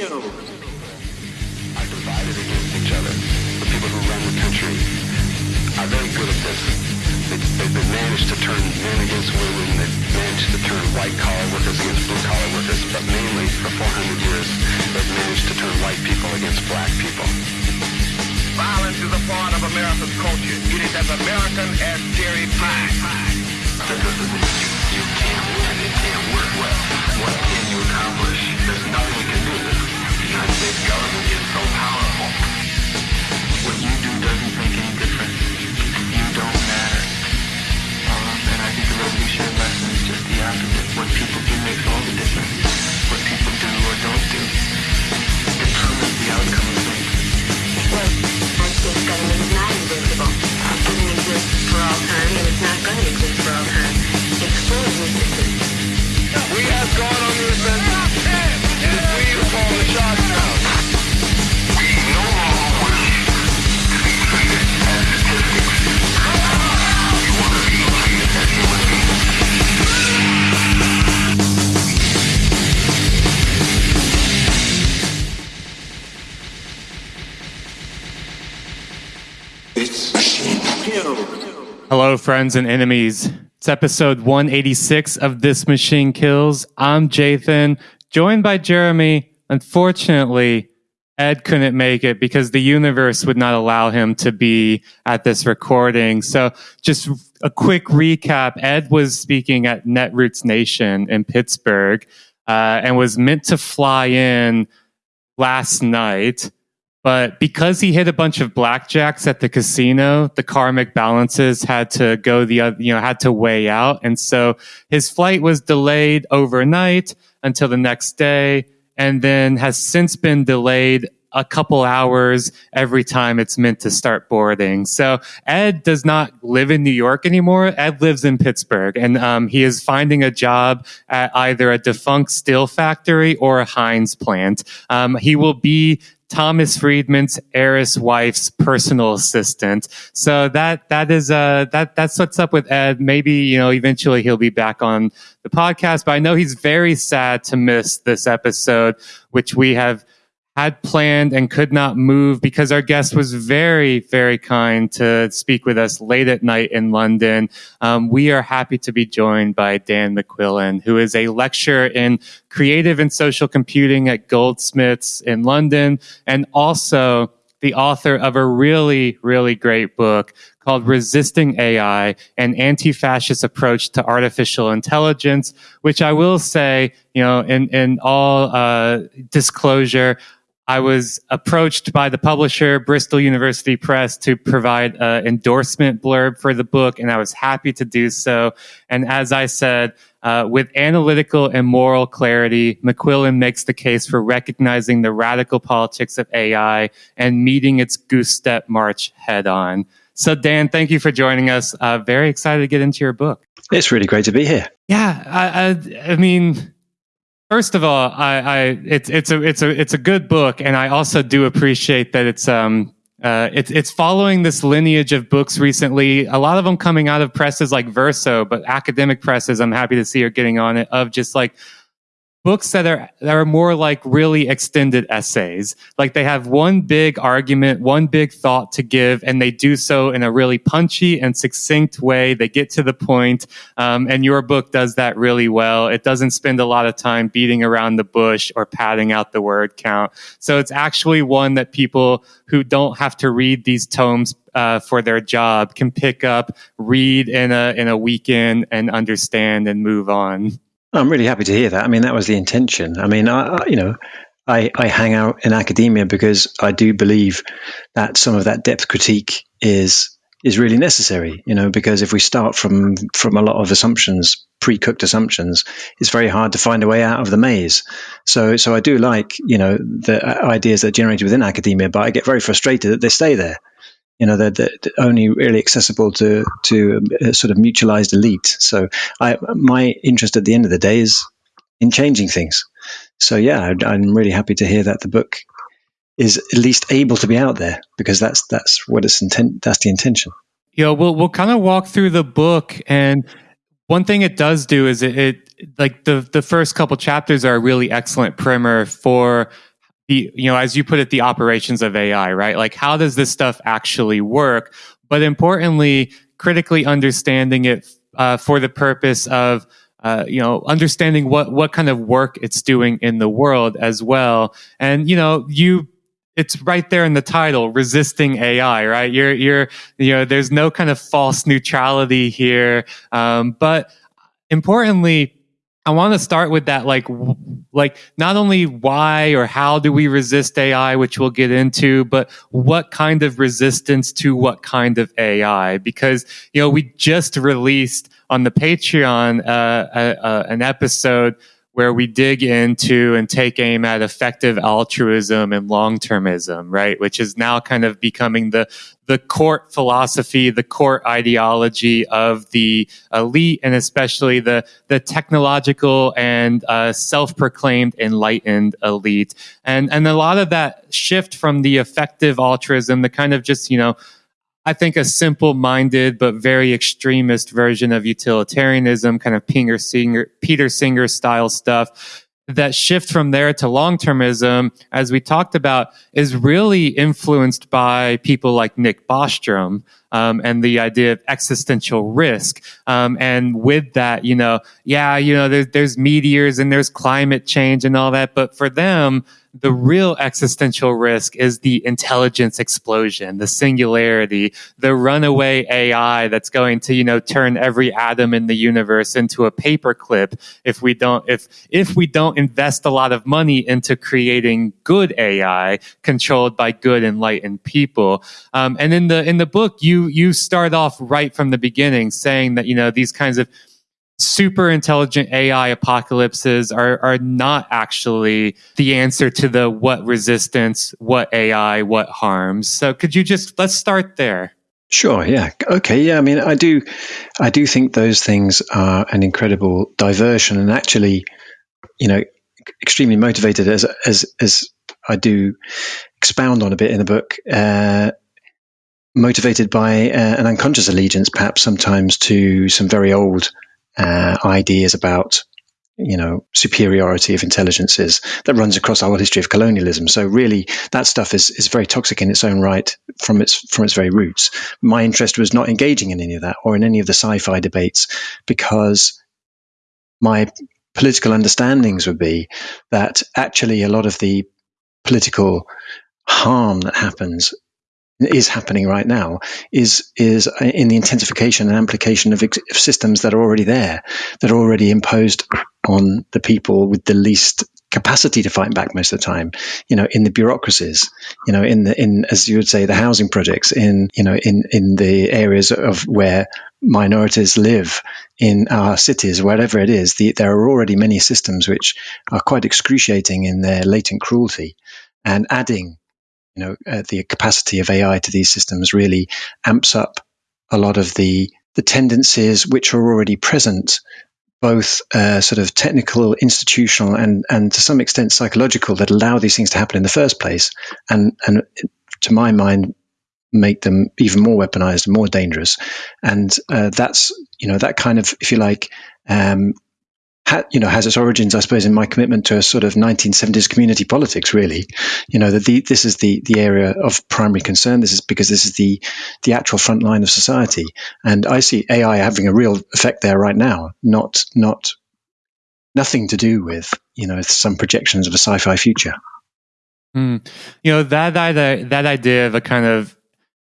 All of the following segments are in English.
are divided against each other. The people who run the country are very good at this. They, they, to turn men against women. They managed to turn white-collar workers against blue-collar workers. But mainly, for 400 years, they've managed to turn white people against black people. Violence is a part of America's culture. It is as American as cherry pie. You, you can't win. It can't work well. What can you accomplish? There's nothing you can do. The government is so powerful. What you do doesn't make any difference. You don't matter. Um, and I think the revolutionary lesson is just the opposite. What people do makes all the difference. What people do or don't do determines the outcome of things. Well, I think government is not invincible. It doesn't exist for all time, and it's not going to exist for all time. It's full of weaknesses. We have gone on the offensive. It is we who call the shots now. Hello, friends and enemies. It's episode 186 of This Machine Kills. I'm Jathan, joined by Jeremy. Unfortunately, Ed couldn't make it because the universe would not allow him to be at this recording. So, just a quick recap Ed was speaking at Netroots Nation in Pittsburgh uh, and was meant to fly in last night. But because he hit a bunch of blackjacks at the casino, the karmic balances had to go the other, you know, had to weigh out. And so his flight was delayed overnight until the next day and then has since been delayed a couple hours every time it's meant to start boarding. So Ed does not live in New York anymore. Ed lives in Pittsburgh and um, he is finding a job at either a defunct steel factory or a Heinz plant. Um, he will be Thomas Friedman's heiress wife's personal assistant. So that that is uh that that's what's up with Ed. Maybe you know eventually he'll be back on the podcast, but I know he's very sad to miss this episode, which we have had planned and could not move because our guest was very, very kind to speak with us late at night in London. Um, we are happy to be joined by Dan McQuillan, who is a lecturer in creative and social computing at Goldsmiths in London and also the author of a really, really great book called Resisting AI, an anti-fascist approach to artificial intelligence, which I will say, you know, in, in all uh, disclosure, I was approached by the publisher, Bristol University Press, to provide an endorsement blurb for the book, and I was happy to do so. And as I said, uh, with analytical and moral clarity, McQuillan makes the case for recognizing the radical politics of AI and meeting its goose step march head on. So, Dan, thank you for joining us. Uh, very excited to get into your book. It's really great to be here. Yeah, I, I, I mean, First of all, I, I it's it's a it's a it's a good book, and I also do appreciate that it's um uh it's it's following this lineage of books recently. A lot of them coming out of presses like Verso, but academic presses. I'm happy to see are getting on it of just like books that are that are more like really extended essays. Like they have one big argument one big thought to give and they do so in a really punchy and succinct way. They get to the point um, and your book does that really well. It doesn't spend a lot of time beating around the bush or padding out the word count. So it's actually one that people who don't have to read these tomes uh, for their job can pick up read in a in a weekend and understand and move on I'm really happy to hear that. I mean, that was the intention. I mean, I, I, you know, I, I hang out in academia because I do believe that some of that depth critique is is really necessary. You know, because if we start from from a lot of assumptions, pre-cooked assumptions, it's very hard to find a way out of the maze. So, so I do like you know the uh, ideas that are generated within academia, but I get very frustrated that they stay there you know they're, they're, only really accessible to to a sort of mutualized elite. So I, my interest at the end of the day is in changing things. So yeah, I'm really happy to hear that the book is at least able to be out there because that's that's what it's intent. That's the intention. yeah we'll we'll kind of walk through the book, and one thing it does do is it, it like the the first couple chapters are a really excellent primer for the you know as you put it the operations of AI, right? Like how does this stuff actually work? But importantly, critically understanding it uh, for the purpose of uh, you know understanding what what kind of work it's doing in the world as well. And you know you it's right there in the title resisting ai right you're you're you know there's no kind of false neutrality here um, but importantly I want to start with that, like, like not only why or how do we resist AI, which we'll get into, but what kind of resistance to what kind of AI? Because you know we just released on the Patreon uh, a, a, an episode where we dig into and take aim at effective altruism and long-termism, right? Which is now kind of becoming the the court philosophy, the court ideology of the elite, and especially the the technological and uh, self-proclaimed enlightened elite, and and a lot of that shift from the effective altruism, the kind of just you know I think a simple minded but very extremist version of utilitarianism, kind of Peter Singer, Peter Singer style stuff. That shift from there to long termism, as we talked about, is really influenced by people like Nick Bostrom um, and the idea of existential risk. Um, and with that, you know, yeah, you know, there's, there's meteors and there's climate change and all that, but for them, the real existential risk is the intelligence explosion, the singularity, the runaway AI that's going to, you know, turn every atom in the universe into a paperclip if we don't if if we don't invest a lot of money into creating good AI controlled by good enlightened people. Um, and in the in the book, you you start off right from the beginning saying that you know these kinds of super intelligent AI apocalypses are, are not actually the answer to the what resistance, what AI, what harms. So could you just let's start there? Sure. Yeah. Okay. Yeah. I mean, I do, I do think those things are an incredible diversion, and actually, you know, extremely motivated as as as I do expound on a bit in the book. Uh, motivated by uh, an unconscious allegiance, perhaps sometimes to some very old uh, ideas about you know superiority of intelligences that runs across our history of colonialism. So really, that stuff is is very toxic in its own right from its from its very roots. My interest was not engaging in any of that or in any of the sci-fi debates because my political understandings would be that actually a lot of the political harm that happens is happening right now is is in the intensification and amplification of, ex- of, systems that are already there, that are already imposed on the people with the least capacity to fight back most of the time. You know, in the bureaucracies, you know, in the in as you would say, the housing projects, in you know, in in the areas of where minorities live in our cities, wherever it is, the, there are already many systems which are quite excruciating in their latent cruelty and adding you know, uh, the capacity of AI to these systems really amps up a lot of the the tendencies which are already present, both uh, sort of technical, institutional, and and to some extent psychological, that allow these things to happen in the first place, and and to my mind, make them even more weaponized and more dangerous. And uh, that's you know that kind of, if you like, um, ha, you know, has its origins, I suppose, in my commitment to a sort of 1970s community politics. Really, you know, that the, this is the the area of primary concern. This is because this is the the actual front line of society, and I see AI having a real effect there right now. Not not nothing to do with you know some projections of a sci-fi future. Mm. You know that that that idea of a kind of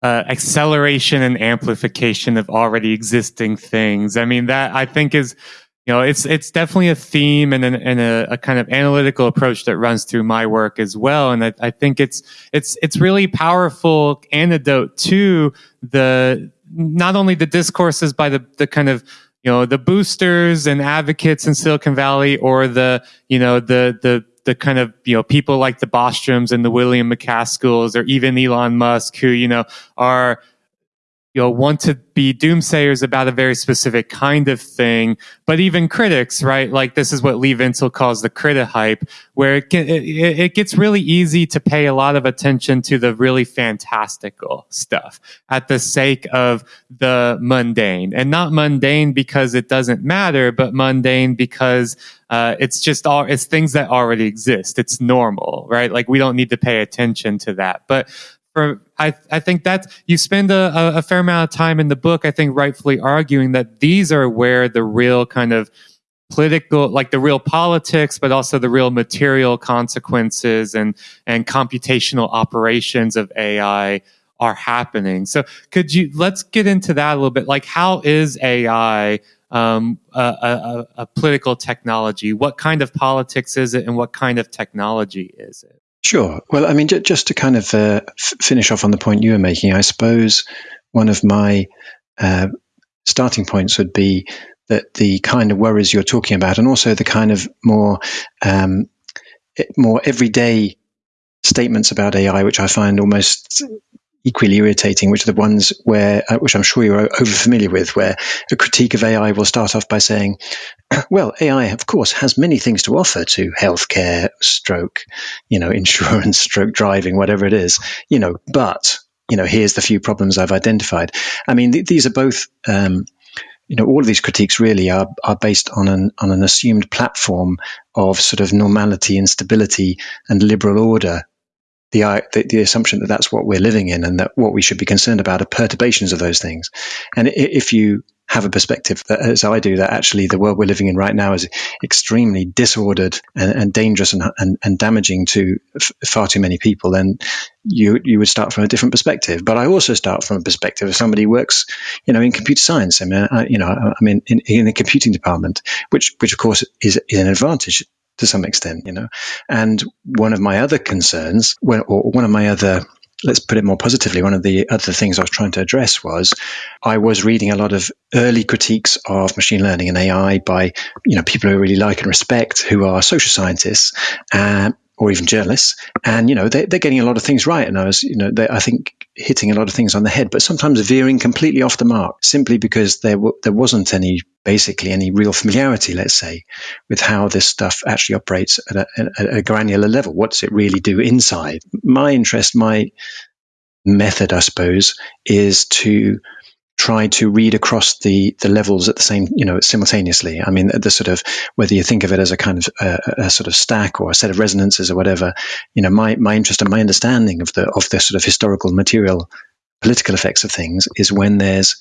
uh, acceleration and amplification of already existing things. I mean that I think is you know, it's it's definitely a theme and, an, and a, a, kind of analytical approach that runs through my work as well. And I, I think it's it's it's really powerful antidote to the not only the discourses by the the kind of you know the boosters and advocates in Silicon Valley or the you know the the the kind of you know people like the Bostroms and the William MacAskills or even Elon Musk who you know are you'll want to be doomsayers about a very specific kind of thing. But even critics, right? Like this is what Lee Vinsel calls the critic hype, where it, can, it, it gets really easy to pay a lot of attention to the really fantastical stuff at the sake of the mundane and not mundane because it doesn't matter, but mundane because uh, it's just all it's things that already exist. It's normal, right? Like we don't need to pay attention to that. But for I, I think that you spend a, a fair amount of time in the book, I think rightfully arguing that these are where the real kind of political like the real politics but also the real material consequences and and computational operations of ai are happening. So could you let's get into that a little bit. Like how is ai um, a, a, a political technology? What kind of politics is it and what kind of technology is it Sure. Well, I mean, j- just to kind of uh, f- finish off on the point you were making, I suppose one of my uh, starting points would be that the kind of worries you're talking about, and also the kind of more um, more everyday statements about AI, which I find almost equally irritating, which are the ones where, uh, which I'm sure you're over familiar with, where a critique of AI will start off by saying, well, AI, of course, has many things to offer to healthcare, stroke, you know, insurance, stroke driving, whatever it is, you know, but, you know, here's the few problems I've identified. I mean, th- these are both, um, you know, all of these critiques really are, are based on an, on an assumed platform of sort of normality and stability and liberal order the, the, the assumption that that's what we're living in and that what we should be concerned about are perturbations of those things. And if you have a perspective that, as I do, that actually the world we're living in right now is extremely disordered and, and dangerous and, and, and, damaging to f- far too many people, then you you would start from a different perspective. But I also start from a perspective of somebody who works, you know, in computer science. I mean, I, you know, I mean, in, in the computing department, which which of course is, is an advantage to some extent, you know. And one of my other concerns, or one of my other let's put it more positively, one of the other things I was trying to address was I was reading a lot of early critiques of machine learning and AI by you know people who I really like and respect, who are social scientists. Uh, or even journalists, and you know they, are getting a lot of things right, and I was, you know, I think hitting a lot of things on the head, but sometimes veering completely off the mark simply because there w- there wasn't any basically any real familiarity, let's say, with how this stuff actually operates at a, at a granular level. What does it really do inside? My interest, my method, I suppose, is to try to read across the the levels at the same you know simultaneously. I mean the sort of whether you think of it as a kind of a sort of stack or a set of resonances or whatever you know my my interest and my understanding of the of the sort of historical material political effects of things is when there's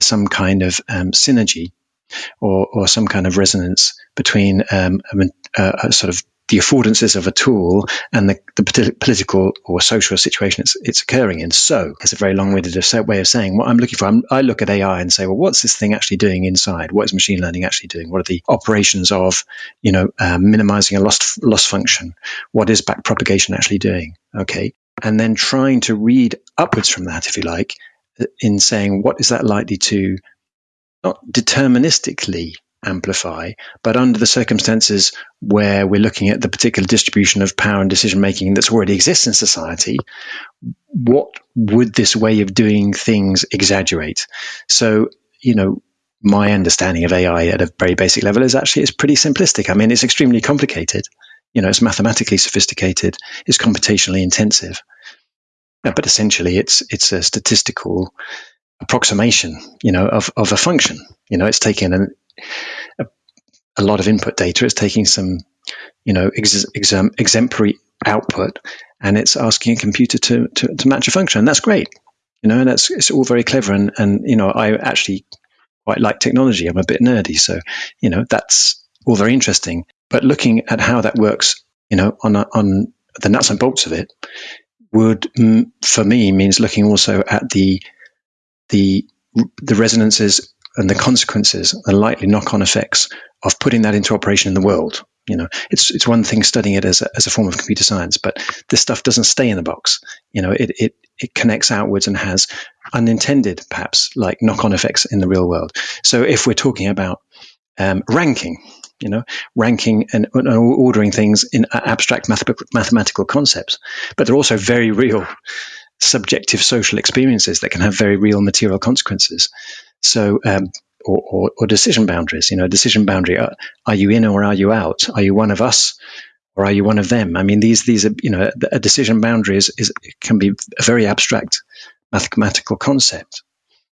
some kind of um, synergy or, or some kind of resonance between um, a, a, sort of the affordances of a tool and the, the political or social situation it's, it's, occurring in. So it's a very long-winded way of saying what I'm looking for. I'm, i look at AI and say, well, what's this thing actually doing inside? What is machine learning actually doing? What are the operations of, you know, um, minimizing a loss loss function? What is backpropagation actually doing? Okay, and then trying to read upwards from that, if you like, in saying what is that likely to not deterministically amplify, but under the circumstances where we're looking at the particular distribution of power and decision making that's already exists in society, what would this way of doing things exaggerate? So, you know, my understanding of AI at a very basic level is actually it's pretty simplistic. I mean, it's extremely complicated. You know, it's mathematically sophisticated. It's computationally intensive. But essentially, it's it's a statistical approximation, you know, of, of a function. You know, it's taking an, a, a lot of input data. It's taking some, you know, ex, exemplary output, and it's asking a computer to, to, to match a function. And that's great. You know, and that's it's all very clever. And, and you know, I actually quite like technology. I'm a bit nerdy, so you know, that's all very interesting. But looking at how that works, you know, on a, on the nuts and bolts of it, would for me means looking also at the the the resonances and the consequences, the likely knock-on effects of putting that into operation in the world. You know, it's it's one thing studying it as a, as a form of computer science, but this stuff doesn't stay in the box. You know, it it it connects outwards and has unintended, perhaps, like knock-on effects in the real world. So if we're talking about um, ranking, you know, ranking and, and, ordering things in abstract math- mathematical concepts, but they're also very real subjective social experiences that can have very real material consequences. So, um, or, or, or, decision boundaries. You know, decision boundary: are, are, you in or are you out? Are you one of us or are you one of them? I mean, these these are you know, a decision boundary is, is can be a very abstract mathematical concept,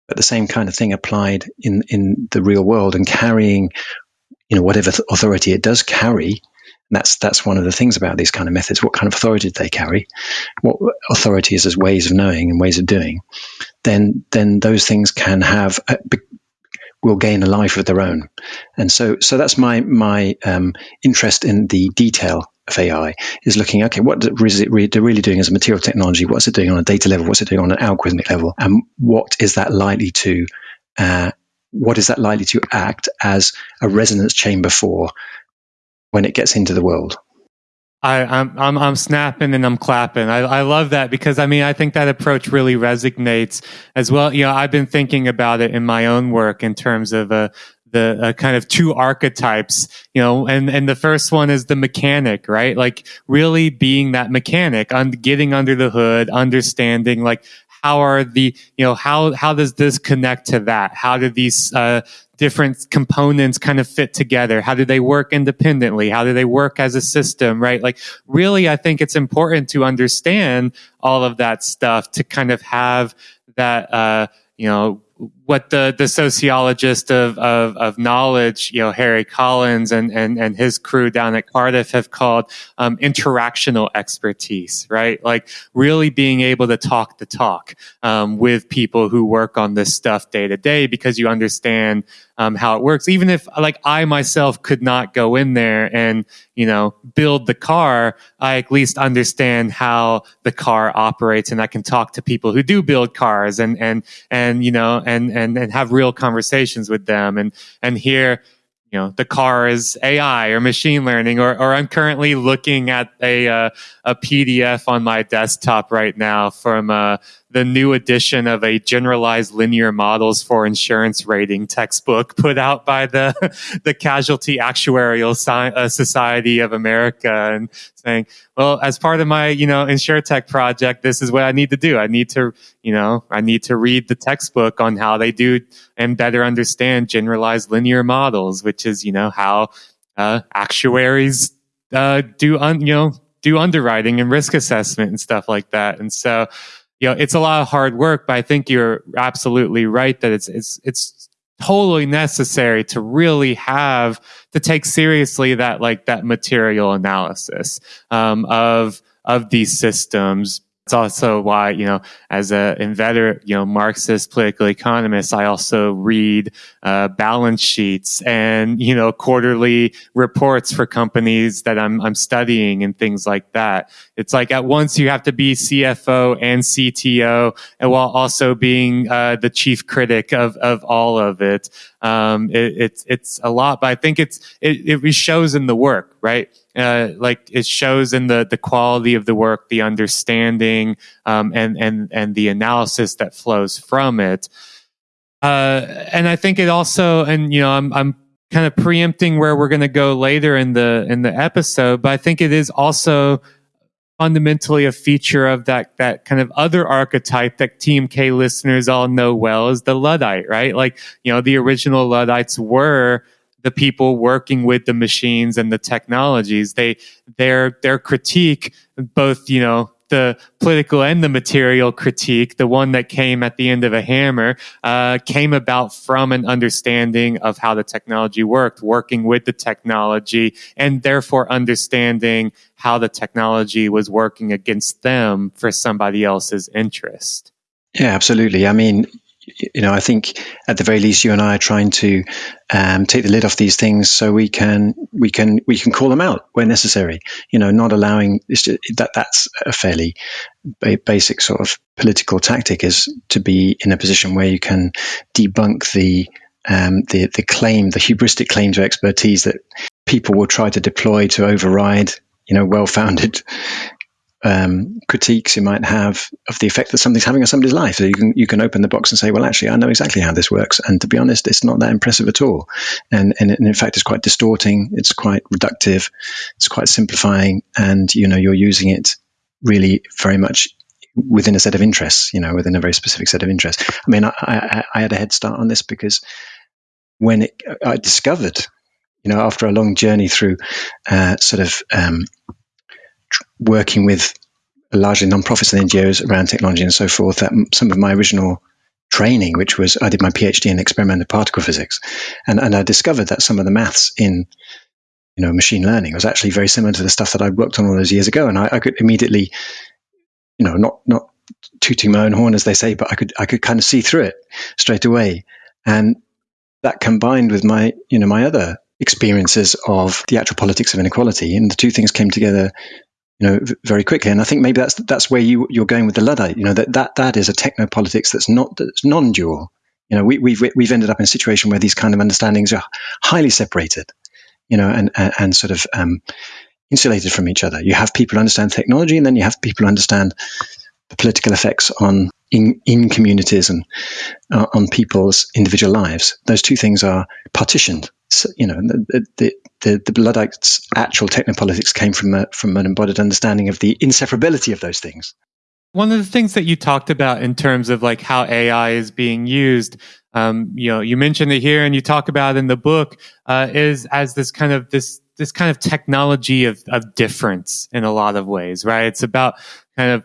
but the same kind of thing applied in in the real world and carrying, you know, whatever authority it does carry that's that's one of the things about these kind of methods. What kind of authority do they carry? What authority is as ways of knowing and ways of doing? Then then those things can have a, will gain a life of their own. And so so that's my my um, interest in the detail of AI is looking okay what is it really, really doing as a material technology? What's it doing on a data level? What's it doing on an algorithmic level? And what is that likely to uh, what is that likely to act as a resonance chamber for when it gets into the world. I, am I'm, I'm I'm snapping and I'm clapping. I, I love that because I mean I think that approach really resonates as well. You know, I've been thinking about it in my own work in terms of uh, the uh, kind of two archetypes. You know, and and the first one is the mechanic, right? Like really being that mechanic, on getting under the hood, understanding like how are the you know how how does this connect to that how do these uh, different components kind of fit together? How do they work independently? How do they work as a system, right? Like, really, I think it's important to understand all of that stuff to kind of have that, uh, you know, what the, the sociologist of, of, of knowledge, you know, Harry Collins and, and, and his crew down at Cardiff have called um, interactional expertise, right? Like really being able to talk the talk um, with people who work on this stuff day to day because you understand um, how it works. Even if like I myself could not go in there and, you know, build the car, I at least understand how the car operates and I can talk to people who do build cars and, and, and, you know, and, and, and have real conversations with them and, and hear, you know the car is AI or machine learning, or, or I'm currently looking at a uh, a PDF on my desktop right now from uh, the new edition of a generalized linear models for insurance rating textbook put out by the the Casualty Actuarial Sci- uh, Society of America, and saying, well, as part of my you know insurtech project, this is what I need to do. I need to you know I need to read the textbook on how they do and better understand generalized linear models, which is you know how uh, actuaries uh, do un- you know do underwriting and risk assessment and stuff like that, and so you know, it's a lot of hard work, but I think you're absolutely right that it's, it's, it's totally necessary to really have to take seriously that, like that material analysis, um, of, of these systems it's also why, you know, as a inveterate, you know, Marxist political economist, I also read uh, balance sheets and, you know, quarterly reports for companies that I'm, I'm studying and things like that. It's like at once you have to be CFO and CTO and while also being uh, the chief critic of, of all of it. Um, it, it's, it's a lot, but I think it's, it, it shows in the work, right? uh, like it shows in the the quality of the work, the understanding, um, and and and the analysis that flows from it. Uh, and I think it also, and you know, I'm I'm kind of preempting where we're going to go later in the in the episode, but I think it is also fundamentally a feature of that that kind of other archetype that TMK listeners all know well is the Luddite, right? Like, you know, the original Luddites were the people working with the machines and the technologies. They their their critique, both you know the political and the material critique, the one that came at the end of a hammer, uh, came about from an understanding of how the technology worked, working with the technology, and therefore understanding how the technology was working against them for somebody else's interest. Yeah, absolutely. I mean, you know, I think at the very least, you and I are trying to um, take the lid off these things so we can we can we can call them out where necessary. You know, not allowing just, that. That's a fairly basic sort of political tactic is to be in a position where you can debunk the um, the the claim, the hubristic claim to expertise that people will try to deploy to override you know well-founded um, critiques you might have of the effect that something's having on somebody's life. So you can you can open the box and say, well, actually, I know exactly how this works, and to be honest, it's not that impressive at all, and and, and in fact, it's quite distorting. It's quite reductive. It's quite simplifying, and you know, you're using it really very much within a set of interests, you know, within a very specific set of interests. I mean, I, I, I had a head start on this because when it, I discovered, you know, after a long journey through uh, sort of um, working with largely non-profits and NGOs around technology and so forth, that some of my original training, which was I did my PhD in experimental particle physics, and and I discovered that some of the maths in you know machine learning was actually very similar to the stuff that I worked on all those years ago, and I, I could immediately, you know, not not tooting my own horn as they say, but I could I could kind of see through it straight away, and that combined with my you know my other experiences of the actual politics of inequality, and the two things came together you know, very quickly. And I think maybe that's that's where you you're going with the luddite. You know, that that that is a techno politics that's not that's non-dual. You know, we, we've we've ended up in a situation where these kind of understandings are highly separated. You know, and and, and sort of um, insulated from each other. You have people who understand technology, and then you have people who understand the political effects on in in communities and uh, on people's individual lives. Those two things are partitioned. You know, the, the, the, the Luddites' actual technopolitics came from a, from an embodied understanding of the inseparability of those things. One of the things that you talked about in terms of like how AI is being used, um, you know, you mentioned it here and you talk about in the book, uh, is as this kind of this this kind of technology of of difference in a lot of ways, right? It's about kind of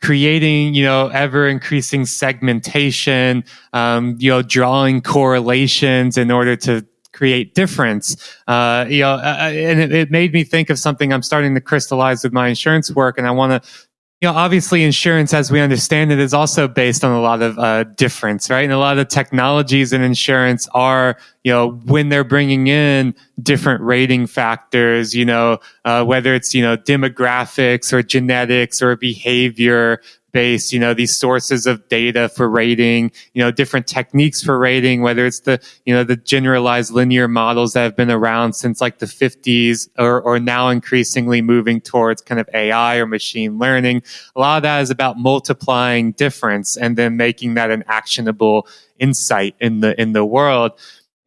creating you know ever increasing segmentation um, you know drawing correlations in order to create difference. Uh, you know, and it, it, made me think of something I'm starting to crystallize with my insurance work, and I want to. You know, obviously, insurance, as we understand it, is also based on a lot of uh, difference, right? And a lot of technologies in insurance are, you know, when they're bringing in different rating factors, you know, uh, whether it's you know demographics or genetics or behavior, you know, these sources of data for rating, you know, different techniques for rating, whether it's the, you know, the generalized linear models that have been around since like the 50s or, or now increasingly moving towards kind of AI or machine learning. A lot of that is about multiplying difference and then making that an actionable insight in the, in the world.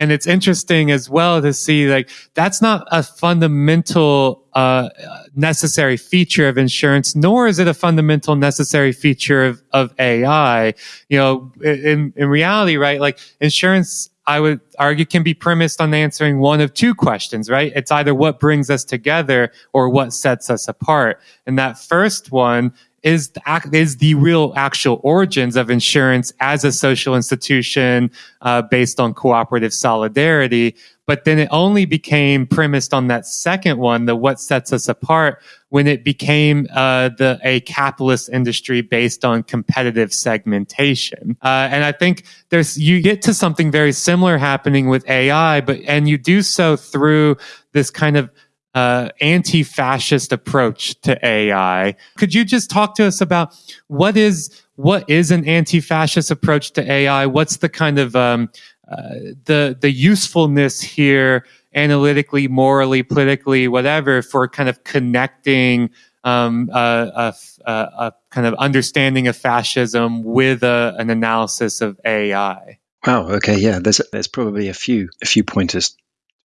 And it's interesting as well to see like that's not a fundamental uh, necessary feature of insurance, nor is it a fundamental necessary feature of, of AI. You know, in, in reality, right? Like insurance I would argue can be premised on answering one of two questions, right? It's either what brings us together or what sets us apart. And that first one is the, is the real actual origins of insurance as a social institution uh, based on cooperative solidarity. But then it only became premised on that second one, the what sets us apart, when it became uh, the a capitalist industry based on competitive segmentation. Uh, and I think there's you get to something very similar happening with AI, but and you do so through this kind of uh, anti-fascist approach to AI. Could you just talk to us about what is what is an anti-fascist approach to AI? What's the kind of um, uh, the the usefulness here, analytically, morally, politically, whatever, for kind of connecting um, a, a, a, kind of understanding of fascism with a, an analysis of AI. Wow. Okay. Yeah. There's there's probably a few a few pointers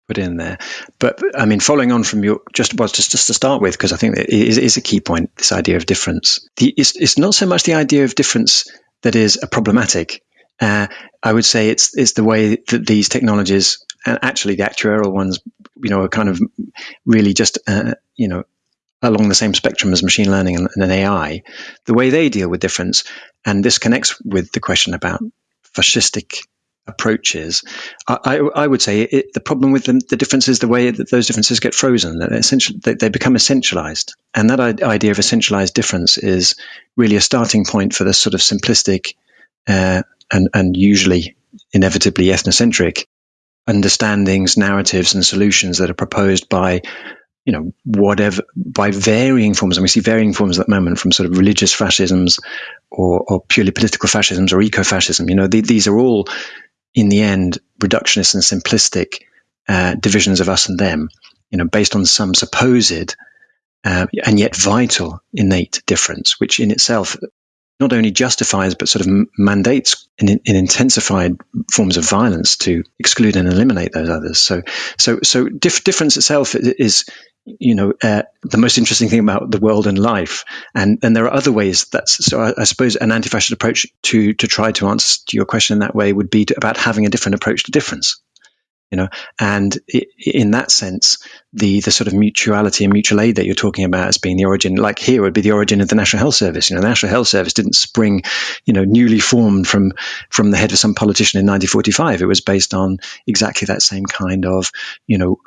put in there. But I mean, following on from your just was just just to start with, because I think it is, is, a key point. This idea of difference. The, it's, it's not so much the idea of difference that is a problematic. Uh, I would say it's it's the way that these technologies, and actually the actuarial ones, you know, are kind of really just uh, you know along the same spectrum as machine learning and, and AI. The way they deal with difference, and this connects with the question about fascistic approaches, I, I, would say it, the problem with them, the difference is the way that those differences get frozen. That essentially, they, they, become essentialized, and that idea of essentialized difference is really a starting point for this sort of simplistic uh, and, and usually inevitably ethnocentric understandings, narratives, and solutions that are proposed by you know, whatever by varying forms, and we see varying forms at the moment from sort of religious fascisms or, or purely political fascisms or eco-fascism. You know, the, these are all in the end, reductionist and simplistic uh, divisions of us and them, you know, based on some supposed uh, and yet vital innate difference, which in itself not only justifies but sort of mandates in, in, intensified forms of violence to exclude and eliminate those others. So, so, so dif- difference itself is you know, uh, the most interesting thing about the world and life. And and there are other ways. That's so. I, I suppose an anti-fascist approach to to try to answer your question in that way would be to, about having a different approach to difference you know and in that sense the the sort of mutuality and mutual aid that you're talking about as being the origin like here would be the origin of the national health service you know the national health service didn't spring you know newly formed from from the head of some politician in 1945 it was based on exactly that same kind of you know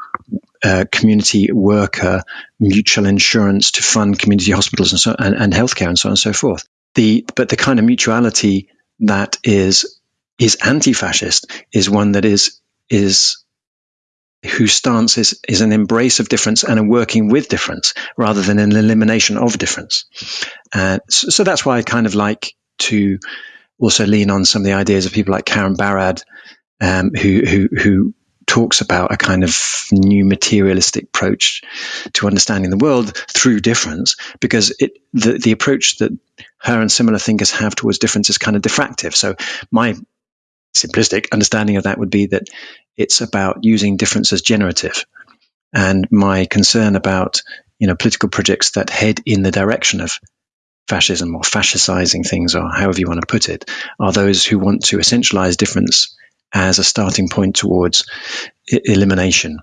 uh, community worker mutual insurance to fund community hospitals and so and, and healthcare and so on and so forth the but the kind of mutuality that is is anti-fascist is one that is is whose stance is, is an embrace of difference and a working with difference rather than an elimination of difference. Uh, so, so, that's why I kind of like to also lean on some of the ideas of people like Karen Barad, um, who, who, who talks about a kind of new materialistic approach to understanding the world through difference, because it, the, the approach that her and similar thinkers have towards difference is kind of diffractive. So my simplistic understanding of that would be that it's about using difference as generative. And my concern about you know political projects that head in the direction of fascism or fascicizing things or however you want to put it are those who want to essentialize difference as a starting point towards elimination.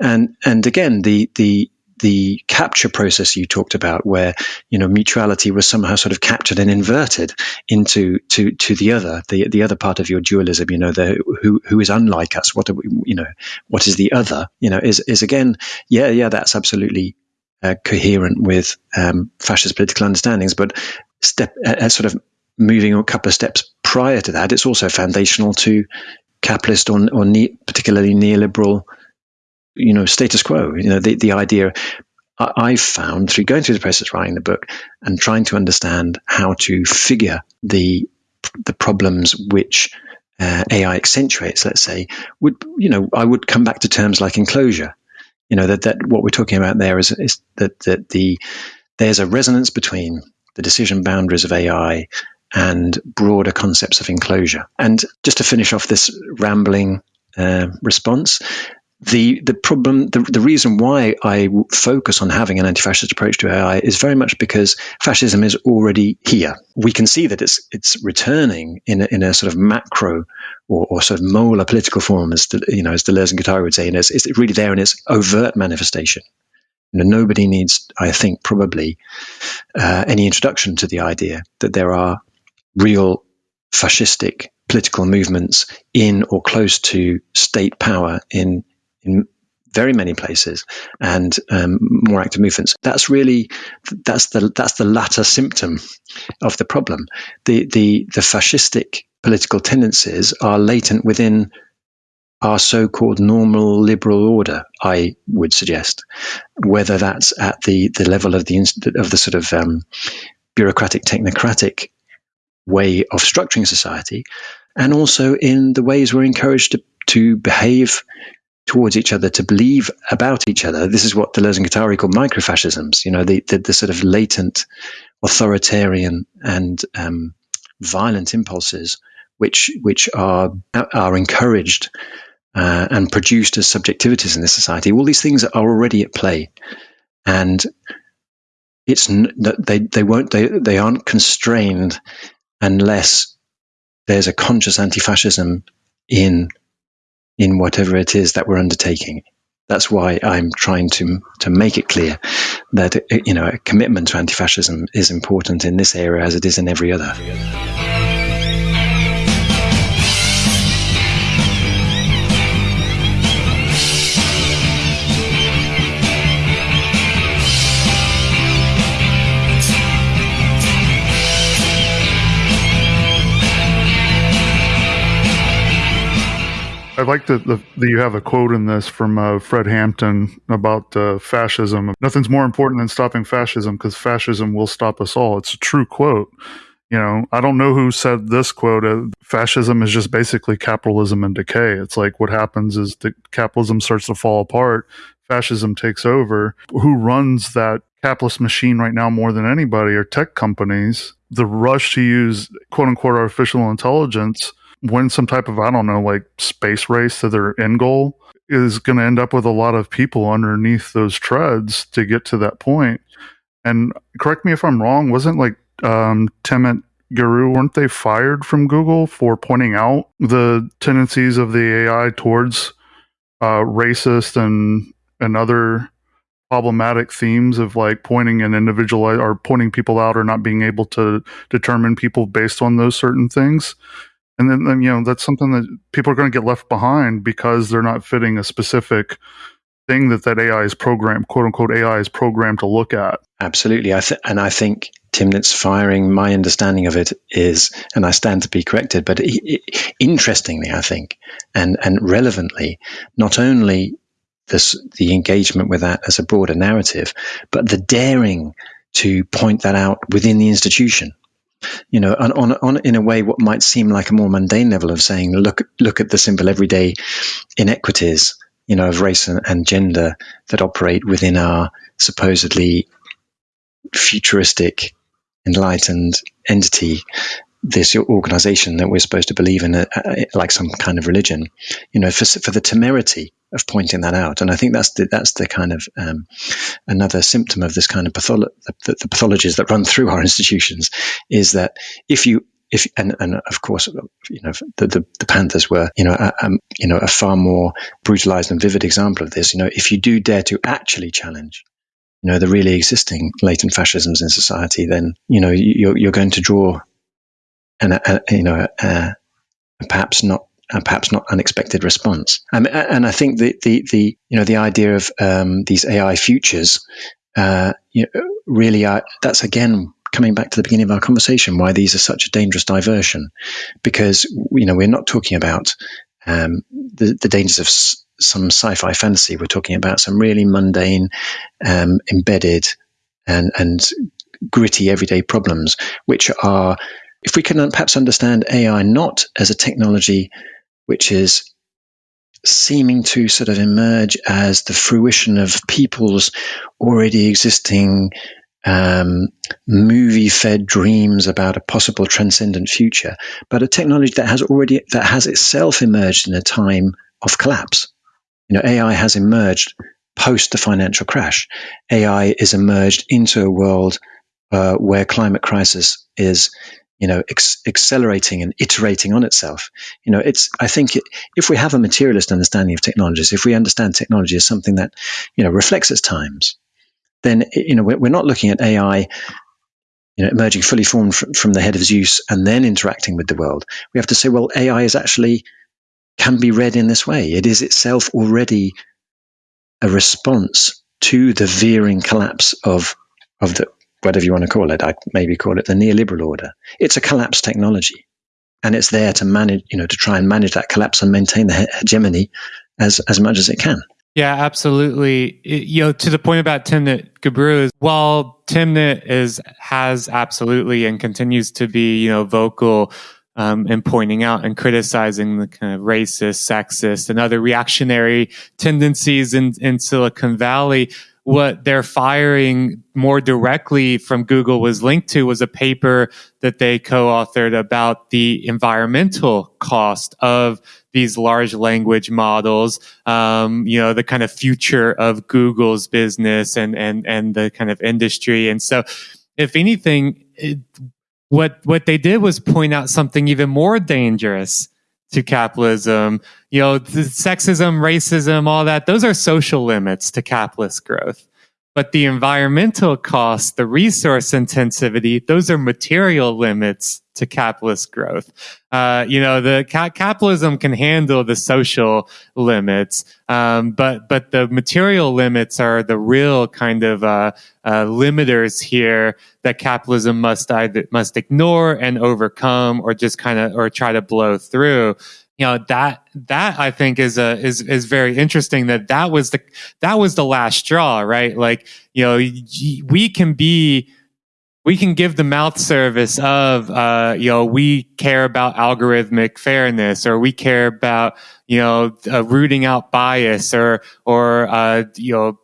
And and again the the the capture process you talked about, where you know mutuality was somehow sort of captured and inverted into to to the other, the the other part of your dualism. You know, the who who is unlike us. What are we, you know? What is the other? You know, is is again, yeah, yeah, that's absolutely uh, coherent with um, fascist political understandings, but step uh, sort of moving a couple of steps prior to that, it's also foundational to capitalist or, or ne- particularly neoliberal you know, status quo. You know, the, the idea I, have found through going through the process writing the book and trying to understand how to figure the the problems which uh, AI accentuates, let's say, would you know, I would come back to terms like enclosure. You know that that what we're talking about there is, is that that the there's a resonance between the decision boundaries of AI and broader concepts of enclosure. And just to finish off this rambling uh, response, the the problem the, the reason why I focus on having an anti-fascist approach to AI is very much because fascism is already here. We can see that it's it's returning in a, in a sort of macro or, or sort of molar political form, as you know, as Deleuze and Guattari would say, and it's, it's really there in its overt manifestation. You know, nobody needs, I think, probably uh, any introduction to the idea that there are real fascistic political movements in or close to state power in in very many places and um, more active movements. That's really that's the that's the latter symptom of the problem. The the the fascistic political tendencies are latent within our so-called normal liberal order. I would suggest, whether that's at the the level of the of the sort of um, bureaucratic technocratic way of structuring society, and also in the ways we're encouraged to to behave towards each other, to believe about each other. This is what Deleuze and Guattari call microfascisms. You know, the, the, the sort of latent authoritarian and um, violent impulses, which which are are encouraged uh, and produced as subjectivities in this society. All these things are already at play, and it's they they won't they they aren't constrained unless there's a conscious anti-fascism in in whatever it is that we're undertaking. That's why I'm trying to to make it clear that you know a commitment to anti-fascism is important in this area as it is in every other. I like that, that you have a quote in this from uh, Fred Hampton about uh, fascism. Nothing's more important than stopping fascism because fascism will stop us all. It's a true quote. You know, I don't know who said this quote. Uh, fascism is just basically capitalism and decay. It's like what happens is the capitalism starts to fall apart, fascism takes over. Who runs that capitalist machine right now more than anybody are tech companies. The rush to use quote unquote artificial intelligence win some type of I don't know like space race to their end goal is going to end up with a lot of people underneath those treads to get to that point. And correct me if I'm wrong, wasn't like um, Timnit Gebru, weren't they fired from Google for pointing out the tendencies of the AI towards uh, racist and and other problematic themes of like pointing an individual or pointing people out or not being able to determine people based on those certain things? And then, then you know that's something that people are going to get left behind because they're not fitting a specific thing that that AI is programmed, quote unquote, AI is programmed to look at. Absolutely, I th- and I think Timnit's firing. My understanding of it is, and I stand to be corrected, but interestingly, I think, and and relevantly, not only this the engagement with that as a broader narrative, but the daring to point that out within the institution you know, on, on, on, in a way, what might seem like a more mundane level of saying, look, look at the simple everyday inequities, you know, of race and, and gender that operate within our supposedly futuristic, enlightened entity this organization that we're supposed to believe in, a, a, like some kind of religion, you know, for, for the temerity of pointing that out. And I think that's the, that's the kind of um, another symptom of this kind of patholo- the, the pathologies that run through our institutions is that if you if and, and of course you know the, the, the Panthers were you know a, um, you know a far more brutalized and vivid example of this. You know, if you do dare to actually challenge you know the really existing latent fascisms in society, then you know you're, you're going to draw and a, a, you know a, perhaps not perhaps not unexpected response. And I think the, the, the you know the idea of um, these AI futures uh, you know, really are, that's again coming back to the beginning of our conversation why these are such a dangerous diversion because you know we're not talking about um, the, the, dangers of s- some sci-fi fantasy. We're talking about some really mundane, um, embedded, and and gritty everyday problems, which are if we can perhaps understand AI not as a technology which is seeming to sort of emerge as the fruition of people's already existing um, movie fed dreams about a possible transcendent future, but a technology that has already that has itself emerged in a time of collapse. You know, AI has emerged post the financial crash. AI is emerged into a world uh, where climate crisis is you know, ex- accelerating and iterating on itself. You know, it's, I think it, if we have a materialist understanding of technologies, if we understand technology as something that, you know, reflects its times, then, you know, we're, not looking at AI, you know, emerging fully formed from the head of Zeus and then interacting with the world. We have to say, well, AI is actually, can be read in this way. It is itself already a response to the veering collapse of, of the, whatever you want to call it, I'd maybe call it the neoliberal order. It's a collapsed technology. And it's there to manage, you know, to try and manage that collapse and maintain the hegemony as, as much as it can. Yeah, absolutely. It, you know, to the point about Timnit Gebru, while Timnit is has absolutely and continues to be, you know, vocal um, and pointing out and criticizing the kind of racist, sexist, and other reactionary tendencies in, in Silicon Valley what their firing more directly from Google was linked to was a paper that they co-authored about the environmental cost of these large language models, um, you know, the kind of future of Google's business and, and, and the kind of industry. And so if anything, it, what, what they did was point out something even more dangerous to capitalism. You know, sexism, racism, all that, those are social limits to capitalist growth. But the environmental costs, the resource intensivity, those are material limits to capitalist growth. Uh, you know, the ca- capitalism can handle the social limits, um, but but the material limits are the real kind of uh, uh, limiters here that capitalism must either must ignore and overcome, or just kind of or try to blow through you know that that I think is a is is very interesting that that was the that was the last straw, right? Like you know we can be we can give the mouth service of uh, you know we care about algorithmic fairness or we care about you know uh, rooting out bias or or uh, you know